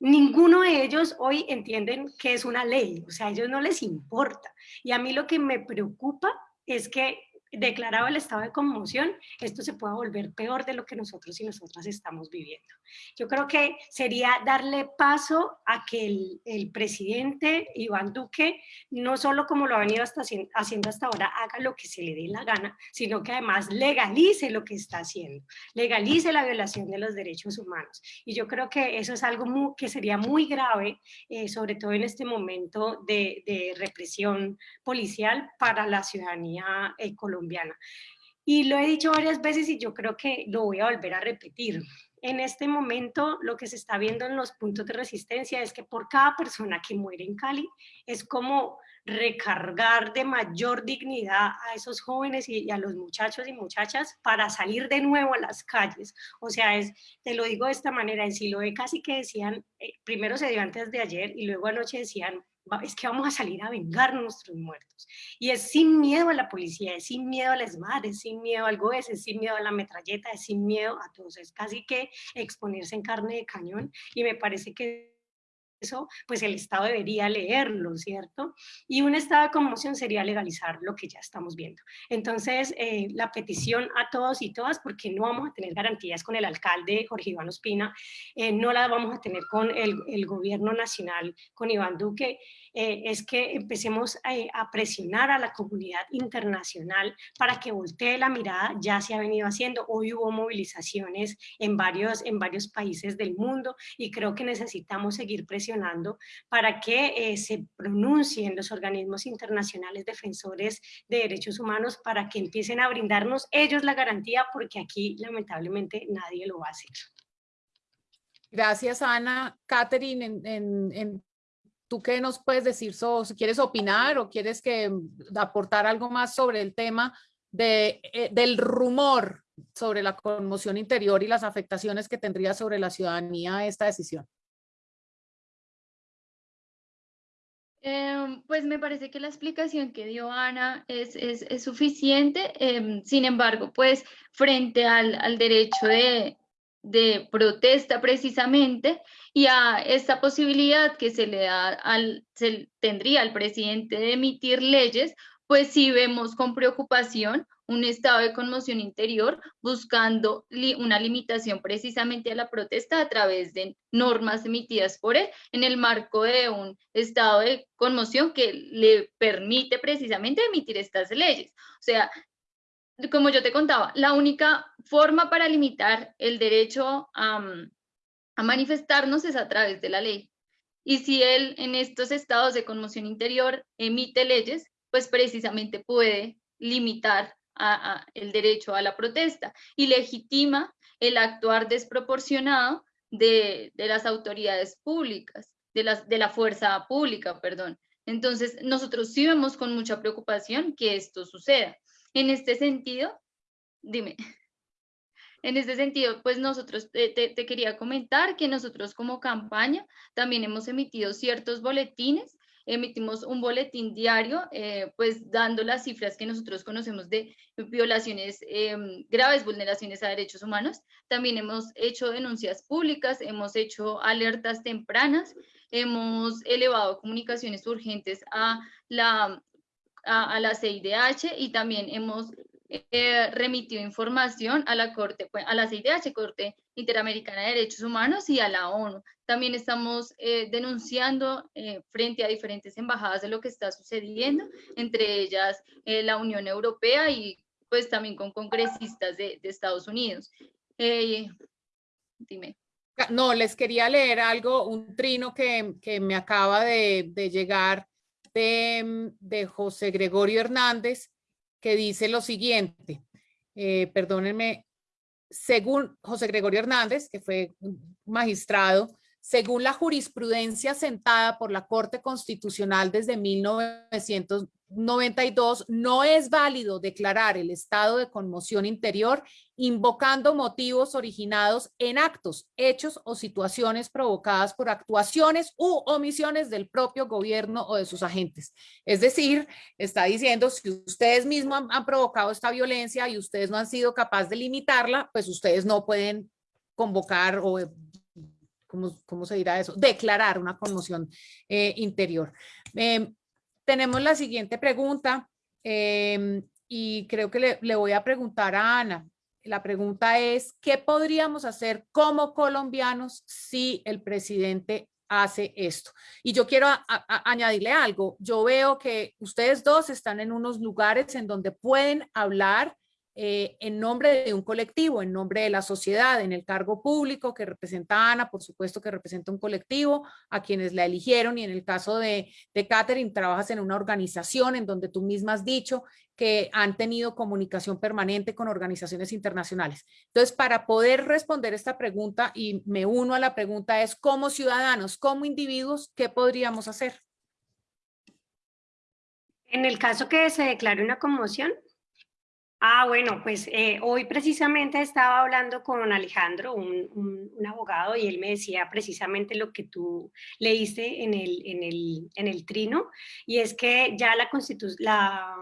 ninguno de ellos hoy entienden que es una ley, o sea, a ellos no les importa. Y a mí lo que me preocupa es que declarado el estado de conmoción, esto se pueda volver peor de lo que nosotros y nosotras estamos viviendo. Yo creo que sería darle paso a que el, el presidente Iván Duque, no solo como lo ha venido hasta, haciendo hasta ahora, haga lo que se le dé la gana, sino que además legalice lo que está haciendo, legalice la violación de los derechos humanos. Y yo creo que eso es algo muy, que sería muy grave, eh, sobre todo en este momento de, de represión policial para la ciudadanía colombiana Y lo he dicho varias veces y yo creo que lo voy a volver a repetir. En este momento lo que se está viendo en los puntos de resistencia es que por cada persona que muere en Cali es como recargar de mayor dignidad a esos jóvenes y, a los muchachos y muchachas para salir de nuevo a las calles. O sea, es, te lo digo de esta manera, en Siloé casi que decían, eh, primero se dio antes de ayer y luego anoche decían, es que vamos a salir a vengar nuestros muertos. Y es sin miedo a la policía, es sin miedo a las madres, es sin miedo al GOES, es sin miedo a la metralleta, es sin miedo a todos. Es casi que exponerse en carne de cañón y me parece que eso, pues el Estado debería leerlo, ¿cierto? Y un estado de conmoción sería legalizar lo que ya estamos viendo. Entonces, eh, la petición a todos y todas, porque no vamos a tener garantías con el alcalde Jorge Iván Ospina, eh, no la vamos a tener con el, el gobierno nacional, con Iván Duque, eh, es que empecemos a, presionar a la comunidad internacional para que voltee la mirada, ya se ha venido haciendo, hoy hubo movilizaciones en varios, en varios países del mundo y creo que necesitamos seguir presionando para que eh, se pronuncien los organismos internacionales defensores de derechos humanos para que empiecen a brindarnos ellos la garantía, porque aquí lamentablemente nadie lo va a hacer. Gracias, Ana. Catherine, ¿tú qué nos puedes decir? si quieres opinar o quieres que mm, aportar algo más sobre el tema eh, del rumor sobre la conmoción interior y las afectaciones que tendría sobre la ciudadanía esta decisión? Em, pues me parece que la explicación que dio Ana es, es, suficiente. Em, sin embargo, pues frente al, al derecho de, de, protesta precisamente y a esta posibilidad que se le da al, se tendría al presidente de emitir leyes, pues sí vemos con preocupación un estado de conmoción interior buscando una limitación precisamente a la protesta a través de normas emitidas por él en el marco de un estado de conmoción que le permite precisamente emitir estas leyes. O sea, como yo te contaba, la única forma para limitar el derecho a, manifestarnos es a través de la ley. Y si él en estos estados de conmoción interior emite leyes, pues precisamente puede limitar el derecho a la protesta y legitima el actuar desproporcionado de, las autoridades públicas, de, las, de la fuerza pública, perdón. Entonces, nosotros sí vemos con mucha preocupación que esto suceda. En este sentido, dime, en este sentido, pues nosotros te, quería comentar que nosotros como campaña también hemos emitido ciertos boletines emitimos un boletín diario, eh, pues dando las cifras que nosotros conocemos de violaciones, em, graves vulneraciones a derechos humanos. También hemos hecho denuncias públicas, hemos hecho alertas tempranas, hemos elevado comunicaciones urgentes a la, a, a la CIDH y también hemos eh, información a la Corte, pues, a la CIDH, Corte Interamericana de Derechos Humanos y a la ONU. También estamos eh, denunciando eh, frente a diferentes embajadas de lo que está sucediendo, entre ellas la Unión Europea y pues también con congresistas de, Estados Unidos. dime. No, les quería leer algo, un trino que, que me acaba de, de llegar de, de José Gregorio Hernández, que dice lo siguiente, eh, perdónenme, según José Gregorio Hernández, que fue magistrado, según la jurisprudencia sentada por la Corte Constitucional desde 1992, no es válido declarar el estado de conmoción interior invocando motivos originados en actos, hechos o situaciones provocadas por actuaciones u omisiones del propio gobierno o de sus agentes. Es decir, está diciendo, si ustedes mismos han, han provocado esta violencia y ustedes no han sido capaces de limitarla, pues ustedes no pueden convocar o ¿cómo, se dirá eso? Declarar una conmoción eh, interior. Em, tenemos la siguiente pregunta em, y creo que le, voy a preguntar a Ana. La pregunta es, ¿qué podríamos hacer como colombianos si el presidente hace esto. Y yo quiero añadirle algo. Yo veo que ustedes dos están en unos lugares en donde pueden hablar eh, en nombre de un colectivo, en nombre de la sociedad, en el cargo público que representa Ana, por supuesto que representa un colectivo, a quienes la eligieron y en el caso de, de Catherine trabajas en una organización en donde tú misma has dicho que han tenido comunicación permanente con organizaciones internacionales. Entonces, para poder responder esta pregunta, y me uno a la pregunta, es como ciudadanos, como individuos, ¿qué podríamos hacer? En el caso que se declare una conmoción, Ah, bueno, pues eh, hoy precisamente estaba hablando con Alejandro, un, abogado, y él me decía precisamente lo que tú leíste en el, en el, en el trino, y es que ya la constitución, la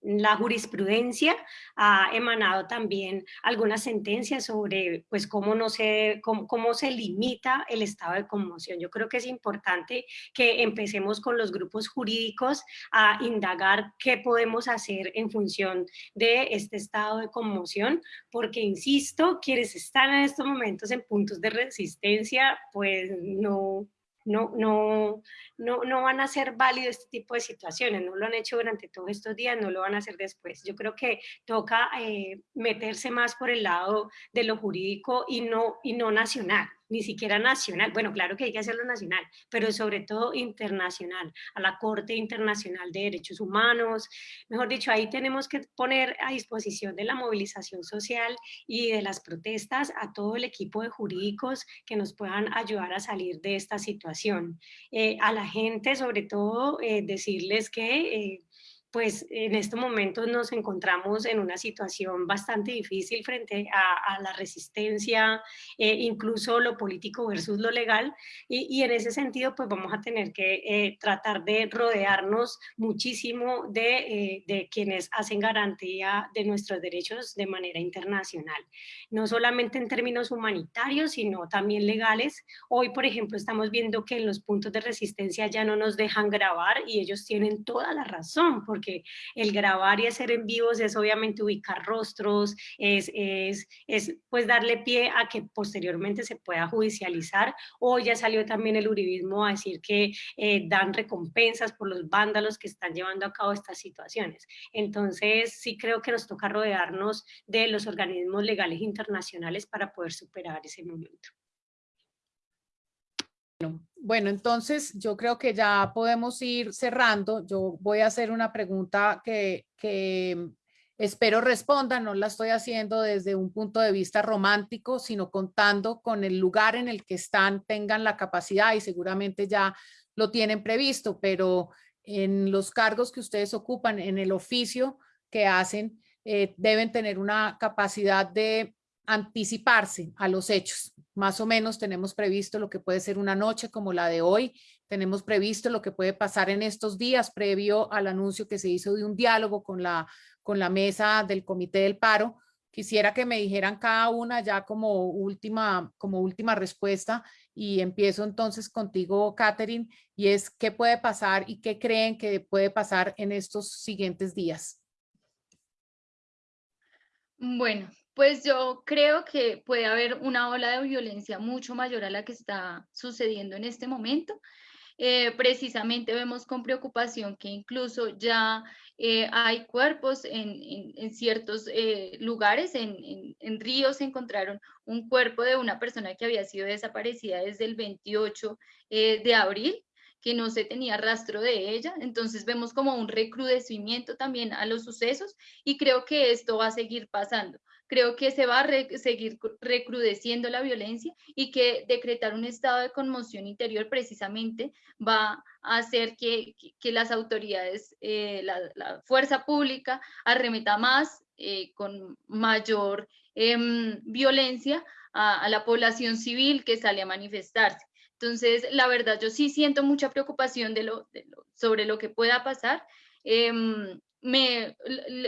la jurisprudencia ha emanado también algunas sentencias sobre pues, cómo, no se, cómo, se limita el estado de conmoción. Yo creo que es importante que empecemos con los grupos jurídicos a indagar qué podemos hacer en función de este estado de conmoción, porque, insisto, quienes están en estos momentos en puntos de resistencia, pues no, no, no, no, no van a ser válidos este tipo de situaciones, no lo han hecho durante todos estos días, no lo van a hacer después. Yo creo que toca eh, meterse más por el lado de lo jurídico y no, y no nacional. Ni siquiera nacional, bueno, claro que hay que hacerlo nacional, pero sobre todo internacional, a la Corte Internacional de Derechos Humanos. Mejor dicho, ahí tenemos que poner a disposición de la movilización social y de las protestas a todo el equipo de jurídicos que nos puedan ayudar a salir de esta situación. Eh, a la gente, sobre todo, eh, decirles que... Eh, pues en estos momentos nos encontramos en una situación bastante difícil frente a, la resistencia, eh, incluso lo político versus lo legal, y, en ese sentido pues vamos a tener que eh, tratar de rodearnos muchísimo de, eh, de, quienes hacen garantía de nuestros derechos de manera internacional, no solamente en términos humanitarios, sino también legales. Hoy, por ejemplo, estamos viendo que en los puntos de resistencia ya no nos dejan grabar y ellos tienen toda la razón, porque el grabar y hacer en vivos es obviamente ubicar rostros, es, es, es pues darle pie a que posteriormente se pueda judicializar. Hoy ya salió también el uribismo a decir que eh, dan recompensas por los vándalos que están llevando a cabo estas situaciones. Entonces sí creo que nos toca rodearnos de los organismos legales internacionales para poder superar ese momento. Bueno, entonces yo creo que ya podemos ir cerrando. Yo voy a hacer una pregunta que, espero responda. No la estoy haciendo desde un punto de vista romántico, sino contando con el lugar en el que están, tengan la capacidad y seguramente ya lo tienen previsto, pero en los cargos que ustedes ocupan, en el oficio que hacen, eh, deben tener una capacidad de anticiparse a los hechos. Más o menos tenemos previsto lo que puede ser una noche como la de hoy, tenemos previsto lo que puede pasar en estos días previo al anuncio que se hizo de un diálogo con la, con la mesa del Comité del Paro. Quisiera que me dijeran cada una ya como última, como última respuesta y empiezo entonces contigo, Catherine, y es qué puede pasar y qué creen que puede pasar en estos siguientes días. Bueno, pues yo creo que puede haber una ola de violencia mucho mayor a la que está sucediendo en este momento. Eh, precisamente vemos con preocupación que incluso ya eh, hay cuerpos en, ciertos eh, lugares, en, en, ríos encontraron un cuerpo de una persona que había sido desaparecida desde el 28 de abril que no se tenía rastro de ella. Entonces vemos como un recrudecimiento también a los sucesos y creo que esto va a seguir pasando creo que se va a seguir recrudeciendo la violencia y que decretar un estado de conmoción interior precisamente va a hacer que, que, las autoridades, eh, la, fuerza pública arremeta más eh, con mayor em, violencia a, la población civil que sale a manifestarse. Entonces, la verdad, yo sí siento mucha preocupación de lo, sobre lo que pueda pasar. Em, me,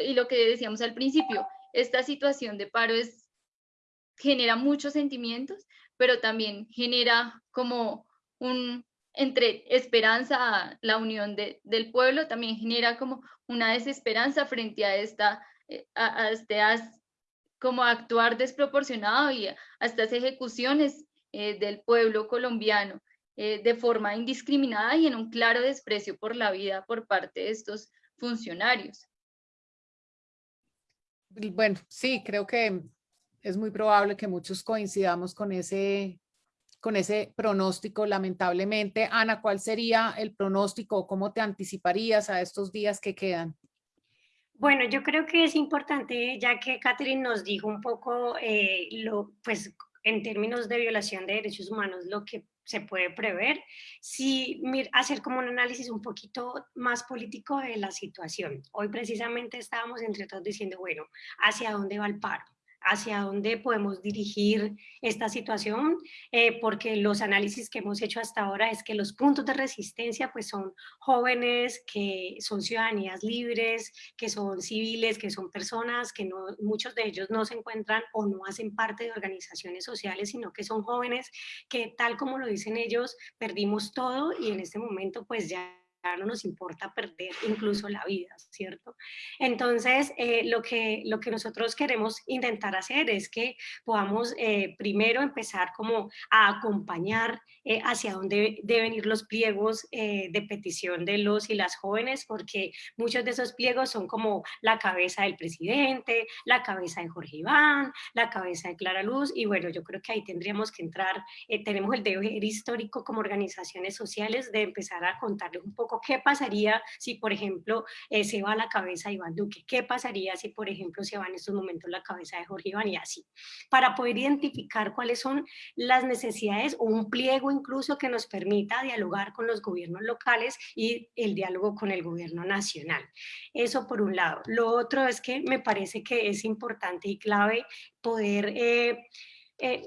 y lo que decíamos al principio, esta situación de paro es, genera muchos sentimientos, pero también genera como un, entre esperanza, la unión de, del pueblo, también genera como una desesperanza frente a esta, eh, a, este, como actuar desproporcionado y a estas ejecuciones eh, del pueblo colombiano eh, de forma indiscriminada y en un claro desprecio por la vida por parte de estos funcionarios. Bueno, sí, creo que es muy probable que muchos coincidamos con ese, con ese pronóstico, lamentablemente. Ana, ¿cuál sería el pronóstico? ¿Cómo te anticiparías a estos días que quedan? Bueno, yo creo que es importante, ya que Catherine nos dijo un poco, eh, lo, pues en términos de violación de derechos humanos, lo que se puede prever, si hacer como un análisis un poquito más político de la situación. Hoy precisamente estábamos entre todos diciendo, bueno, ¿hacia dónde va el paro? Hacia dónde podemos dirigir esta situación, eh, porque los análisis que hemos hecho hasta ahora es que los puntos de resistencia pues son jóvenes que son ciudadanías libres, que son civiles, que son personas que muchos de ellos no se encuentran o no hacen parte de organizaciones sociales, sino que son jóvenes que tal como lo dicen ellos, perdimos todo y en este momento pues ya no nos importa perder incluso la vida, ¿cierto? Entonces, eh, lo, que, lo que nosotros queremos intentar hacer es que podamos eh, primero empezar como a acompañar eh, hacia dónde deben ir los pliegos de petición de los y las jóvenes, porque muchos de esos pliegos son como la cabeza del presidente, la cabeza de Jorge Iván, la cabeza de Clara Luz, y bueno, yo creo que ahí tendríamos que entrar, tenemos el deber histórico como organizaciones sociales de empezar a contarles un poco qué pasaría si, por ejemplo, eh, se va la cabeza de Iván Duque, qué pasaría si, por ejemplo, se va en estos momentos la cabeza de Jorge Iván y así, para poder identificar cuáles son las necesidades o un pliego incluso que nos permita dialogar con los gobiernos locales y el diálogo con el gobierno nacional. Eso por un lado. Lo otro es que me parece que es importante y clave poder eh, eh,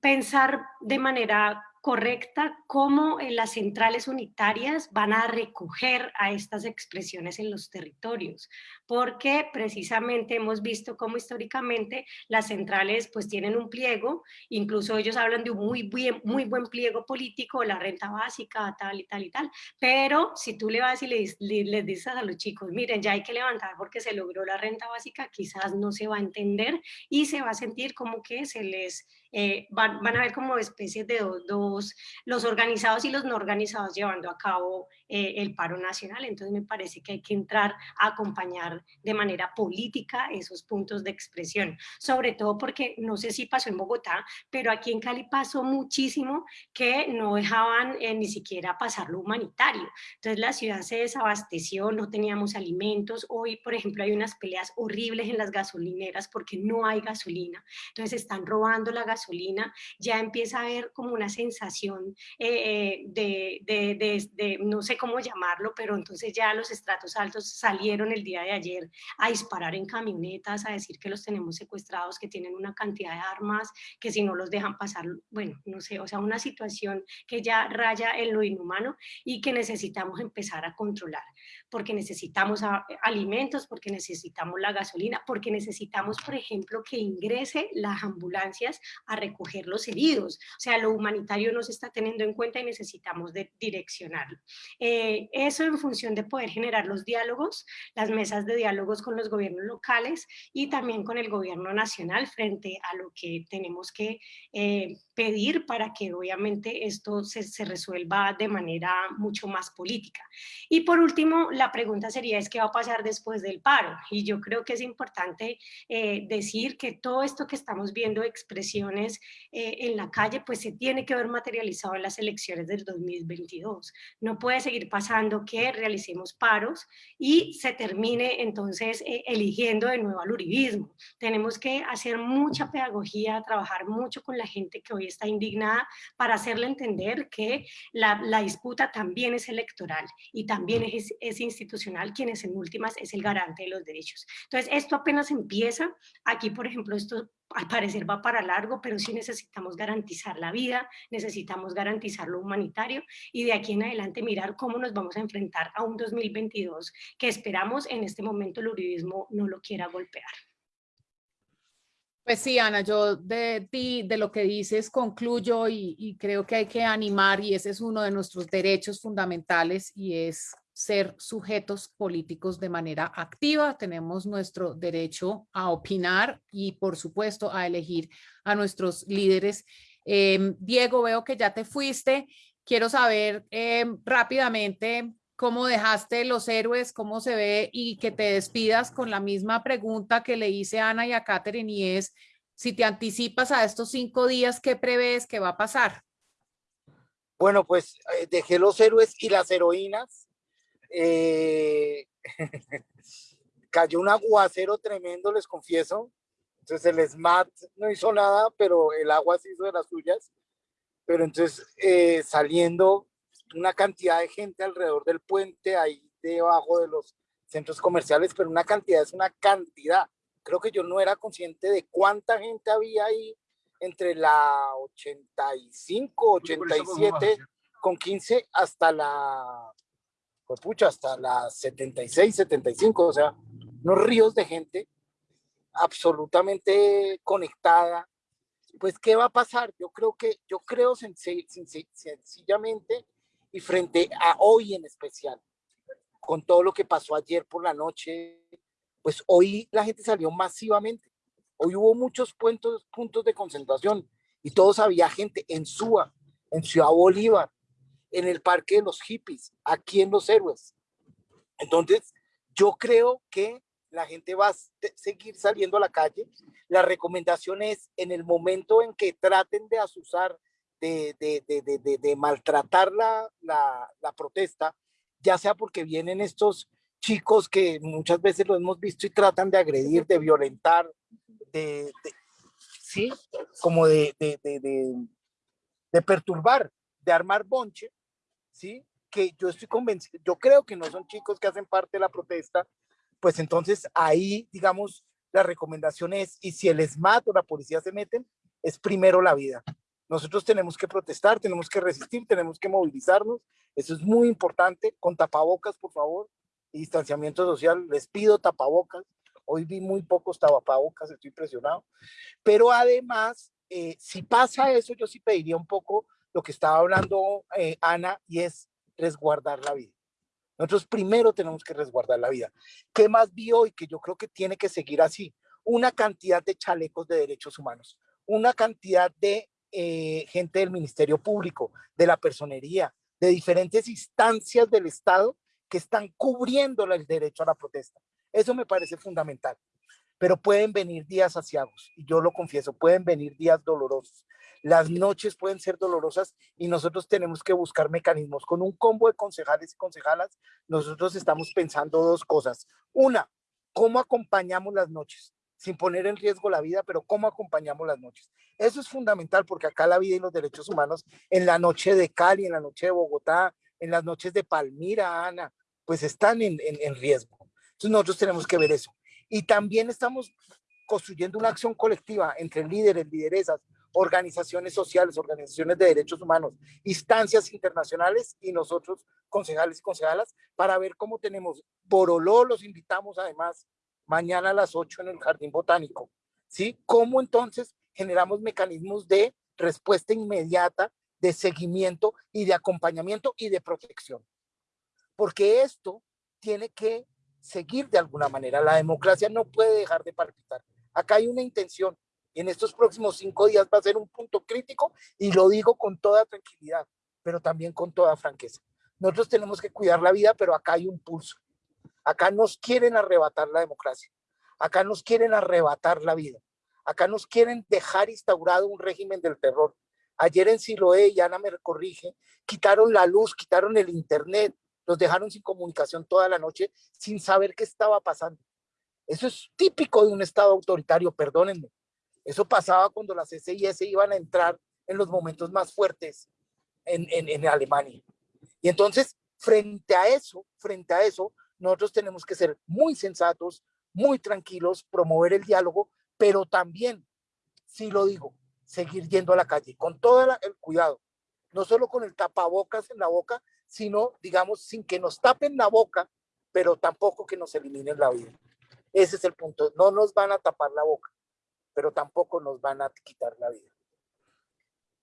pensar de manera correcta cómo eh, las centrales unitarias van a recoger a estas expresiones en los territorios, porque precisamente hemos visto cómo históricamente las centrales pues tienen un pliego, incluso ellos hablan de un muy, muy buen pliego político, la renta básica, tal y tal y tal, pero si tú le vas y les dices a los chicos, miren, ya hay que levantar porque se logró la renta básica, quizás no se va a entender y se va a sentir como que se les eh, van, a ver como especies de dos, los organizados y los no organizados llevando a cabo eh, el paro nacional. Entonces me parece que hay que entrar a acompañar de manera política esos puntos de expresión, sobre todo porque no sé si pasó en Bogotá, pero aquí en Cali pasó muchísimo que no dejaban eh, ni siquiera pasar lo humanitario. Entonces la ciudad se desabasteció, no teníamos alimentos. Hoy, por ejemplo, hay unas peleas horribles en las gasolineras porque no hay gasolina. Entonces están robando la gasolina ya empieza a haber como una sensación eh, eh, de, no sé cómo llamarlo, pero entonces ya los estratos altos salieron el día de ayer a disparar en camionetas, a decir que los tenemos secuestrados, que tienen una cantidad de armas, que si no los dejan pasar, bueno, no sé, o sea, una situación que ya raya en lo inhumano y que necesitamos empezar a controlar, porque necesitamos alimentos, porque necesitamos la gasolina, porque necesitamos, por ejemplo, que ingrese las ambulancias a recoger los heridos. O sea, lo humanitario no se está teniendo en cuenta y necesitamos de direccionarlo. Eh, eso en función de poder generar los diálogos, las mesas de diálogos con los gobiernos locales y también con el gobierno nacional frente a lo que tenemos que eh, pedir para que obviamente esto se, se, resuelva de manera mucho más política. Y por último, la pregunta sería es qué va a pasar después del paro. Y yo creo que es importante eh, decir que todo esto que estamos viendo, expresiones eh, en la calle, pues se tiene que ver materializado en las elecciones del 2022. No puede seguir pasando que realicemos paros y se termine entonces eh, eligiendo de nuevo al uribismo. Tenemos que hacer mucha pedagogía, trabajar mucho con la gente que hoy está indignada para hacerle entender que la, disputa también es electoral y también es, es, institucional, quien es en últimas es el garante de los derechos. Entonces, esto apenas empieza. Aquí, por ejemplo, esto al parecer va para largo, pero sí necesitamos garantizar la vida, necesitamos garantizar lo humanitario y de aquí en adelante mirar cómo nos vamos a enfrentar a un 2022 que esperamos en este momento el uribismo no lo quiera golpear. Pues sí, Ana, yo de ti, de lo que dices, concluyo y, creo que hay que animar y ese es uno de nuestros derechos fundamentales y es ser sujetos políticos de manera activa. Tenemos nuestro derecho a opinar y por supuesto a elegir a nuestros líderes. Em, Diego, veo que ya te fuiste. Quiero saber em, rápidamente cómo dejaste los héroes, cómo se ve y que te despidas con la misma pregunta que le hice a Ana y a Catherine y es, si te anticipas a estos cinco días, ¿qué prevés que va a pasar? Bueno, pues eh, dejé los héroes y las heroínas. Eh, [laughs] cayó un aguacero tremendo, les confieso. Entonces el SMAT no hizo nada, pero el agua se hizo de las suyas. Pero entonces eh, saliendo una cantidad de gente alrededor del puente, ahí debajo de los centros comerciales, pero una cantidad es una cantidad. Creo que yo no era consciente de cuánta gente había ahí entre la 85, 87 con 15 hasta la, pues hasta la 76, 75, o sea, unos ríos de gente absolutamente conectada. Pues, ¿qué va a pasar? Yo creo que, yo creo sencillamente y frente a hoy en especial, con todo lo que pasó ayer por la noche, pues hoy la gente salió masivamente. Hoy hubo muchos puntos, puntos de concentración y todos había gente en Suba, en Ciudad Bolívar, en el Parque de los Hippies, aquí en Los Héroes. Entonces, yo creo que la gente va a seguir saliendo a la calle. La recomendación es en el momento en que traten de asusar, de, de, de, de maltratar la, la, la, protesta, ya sea porque vienen estos chicos que muchas veces lo hemos visto y tratan de agredir, de violentar, de, sí, como de, de, perturbar, de armar bonche, sí, que yo estoy convencido, yo creo que no son chicos que hacen parte de la protesta, pues entonces ahí, digamos, la recomendación es, y si el ESMAD o la policía se meten, es primero la vida. Nosotros tenemos que protestar, tenemos que resistir, tenemos que movilizarnos. Eso es muy importante. Con tapabocas, por favor, y distanciamiento social. Les pido tapabocas. Hoy vi muy pocos tapabocas, estoy impresionado. Pero además, eh, si pasa eso, yo sí pediría un poco lo que estaba hablando eh, Ana, y es resguardar la vida. Nosotros primero tenemos que resguardar la vida. ¿Qué más vi hoy? Que yo creo que tiene que seguir así. Una cantidad de chalecos de derechos humanos, una cantidad de eh, gente del Ministerio Público, de la personería, de diferentes instancias del Estado que están cubriendo el derecho a la protesta. Eso me parece fundamental. Pero pueden venir días asiagos, y yo lo confieso, pueden venir días dolorosos. Las noches pueden ser dolorosas y nosotros tenemos que buscar mecanismos. Con un combo de concejales y concejalas, nosotros estamos pensando dos cosas. Una, ¿cómo acompañamos las noches? Sin poner en riesgo la vida, pero ¿cómo acompañamos las noches? Eso es fundamental porque acá la vida y los derechos humanos, en la noche de Cali, en la noche de Bogotá, en las noches de Palmira, Ana, pues están en, en, en riesgo. Entonces nosotros tenemos que ver eso. Y también estamos construyendo una acción colectiva entre líderes, lideresas, organizaciones sociales, organizaciones de derechos humanos, instancias internacionales y nosotros, concejales y concejalas, para ver cómo tenemos. Boroló los invitamos además mañana a las 8 en el Jardín Botánico. ¿Sí? ¿Cómo entonces generamos mecanismos de respuesta inmediata, de seguimiento y de acompañamiento y de protección? Porque esto tiene que seguir de alguna manera. La democracia no puede dejar de palpitar. Acá hay una intención, en estos próximos cinco días va a ser un punto crítico y lo digo con toda tranquilidad, pero también con toda franqueza. Nosotros tenemos que cuidar la vida, pero acá hay un pulso. Acá nos quieren arrebatar la democracia. Acá nos quieren arrebatar la vida. Acá nos quieren dejar instaurado un régimen del terror. Ayer en Siloé, y Ana me corrige, quitaron la luz, quitaron el internet, los dejaron sin comunicación toda la noche, sin saber qué estaba pasando. Eso es típico de un Estado autoritario, perdónenme. Eso pasaba cuando las SIS iban a entrar en los momentos más fuertes en, Alemania. Y entonces, frente a eso, frente a eso, nosotros tenemos que ser muy sensatos, muy tranquilos, promover el diálogo, pero también, si lo digo, seguir yendo a la calle con todo el cuidado, no solo con el tapabocas en la boca, sino, digamos, sin que nos tapen la boca, pero tampoco que nos eliminen la vida. Ese es el punto. No nos van a tapar la boca pero tampoco nos van a quitar la vida.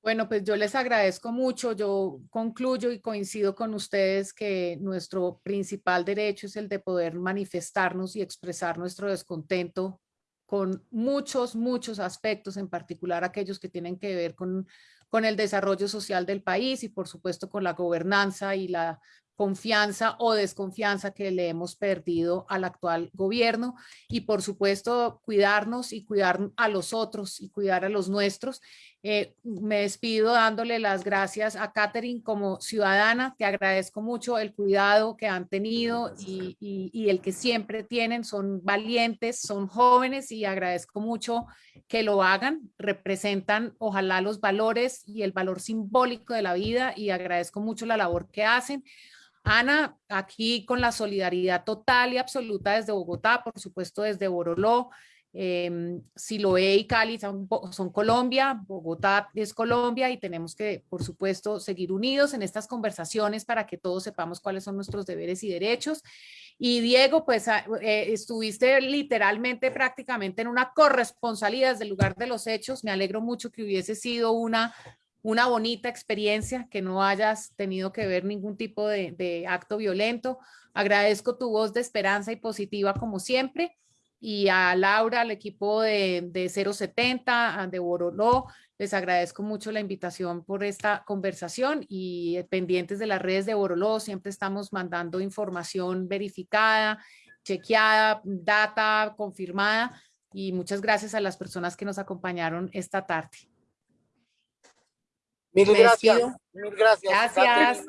Bueno, pues yo les agradezco mucho. Yo concluyo y coincido con ustedes que nuestro principal derecho es el de poder manifestarnos y expresar nuestro descontento con muchos, muchos aspectos, en particular aquellos que tienen que ver con, con el desarrollo social del país y por supuesto con la gobernanza y la confianza o desconfianza que le hemos perdido al actual gobierno. Y por supuesto cuidarnos y cuidar a los otros y cuidar a los nuestros. Eh, me despido dándole las gracias a Catherine como ciudadana, te agradezco mucho el cuidado que han tenido y, y el que siempre tienen, son valientes, son jóvenes y agradezco mucho que lo hagan, representan ojalá los valores y el valor simbólico de la vida y agradezco mucho la labor que hacen. Ana, aquí con la solidaridad total y absoluta desde Bogotá, por supuesto desde Boroló, eh, Siloé y Cali son, son, Colombia, Bogotá es Colombia y tenemos que, por supuesto, seguir unidos en estas conversaciones para que todos sepamos cuáles son nuestros deberes y derechos. Y Diego, pues ah, eh, estuviste literalmente prácticamente en una corresponsalía desde el lugar de los hechos. Me alegro mucho que hubiese sido una una bonita experiencia, que no hayas tenido que ver ningún tipo de, acto violento. Agradezco tu voz de esperanza y positiva como siempre y a Laura, al equipo de, de 070, de Boroló, les agradezco mucho la invitación por esta conversación y eh, pendientes de las redes de Boroló, siempre estamos mandando información verificada, chequeada, data confirmada y muchas gracias a las personas que nos acompañaron esta tarde. Mil gracias. Mil gracias. Gracias.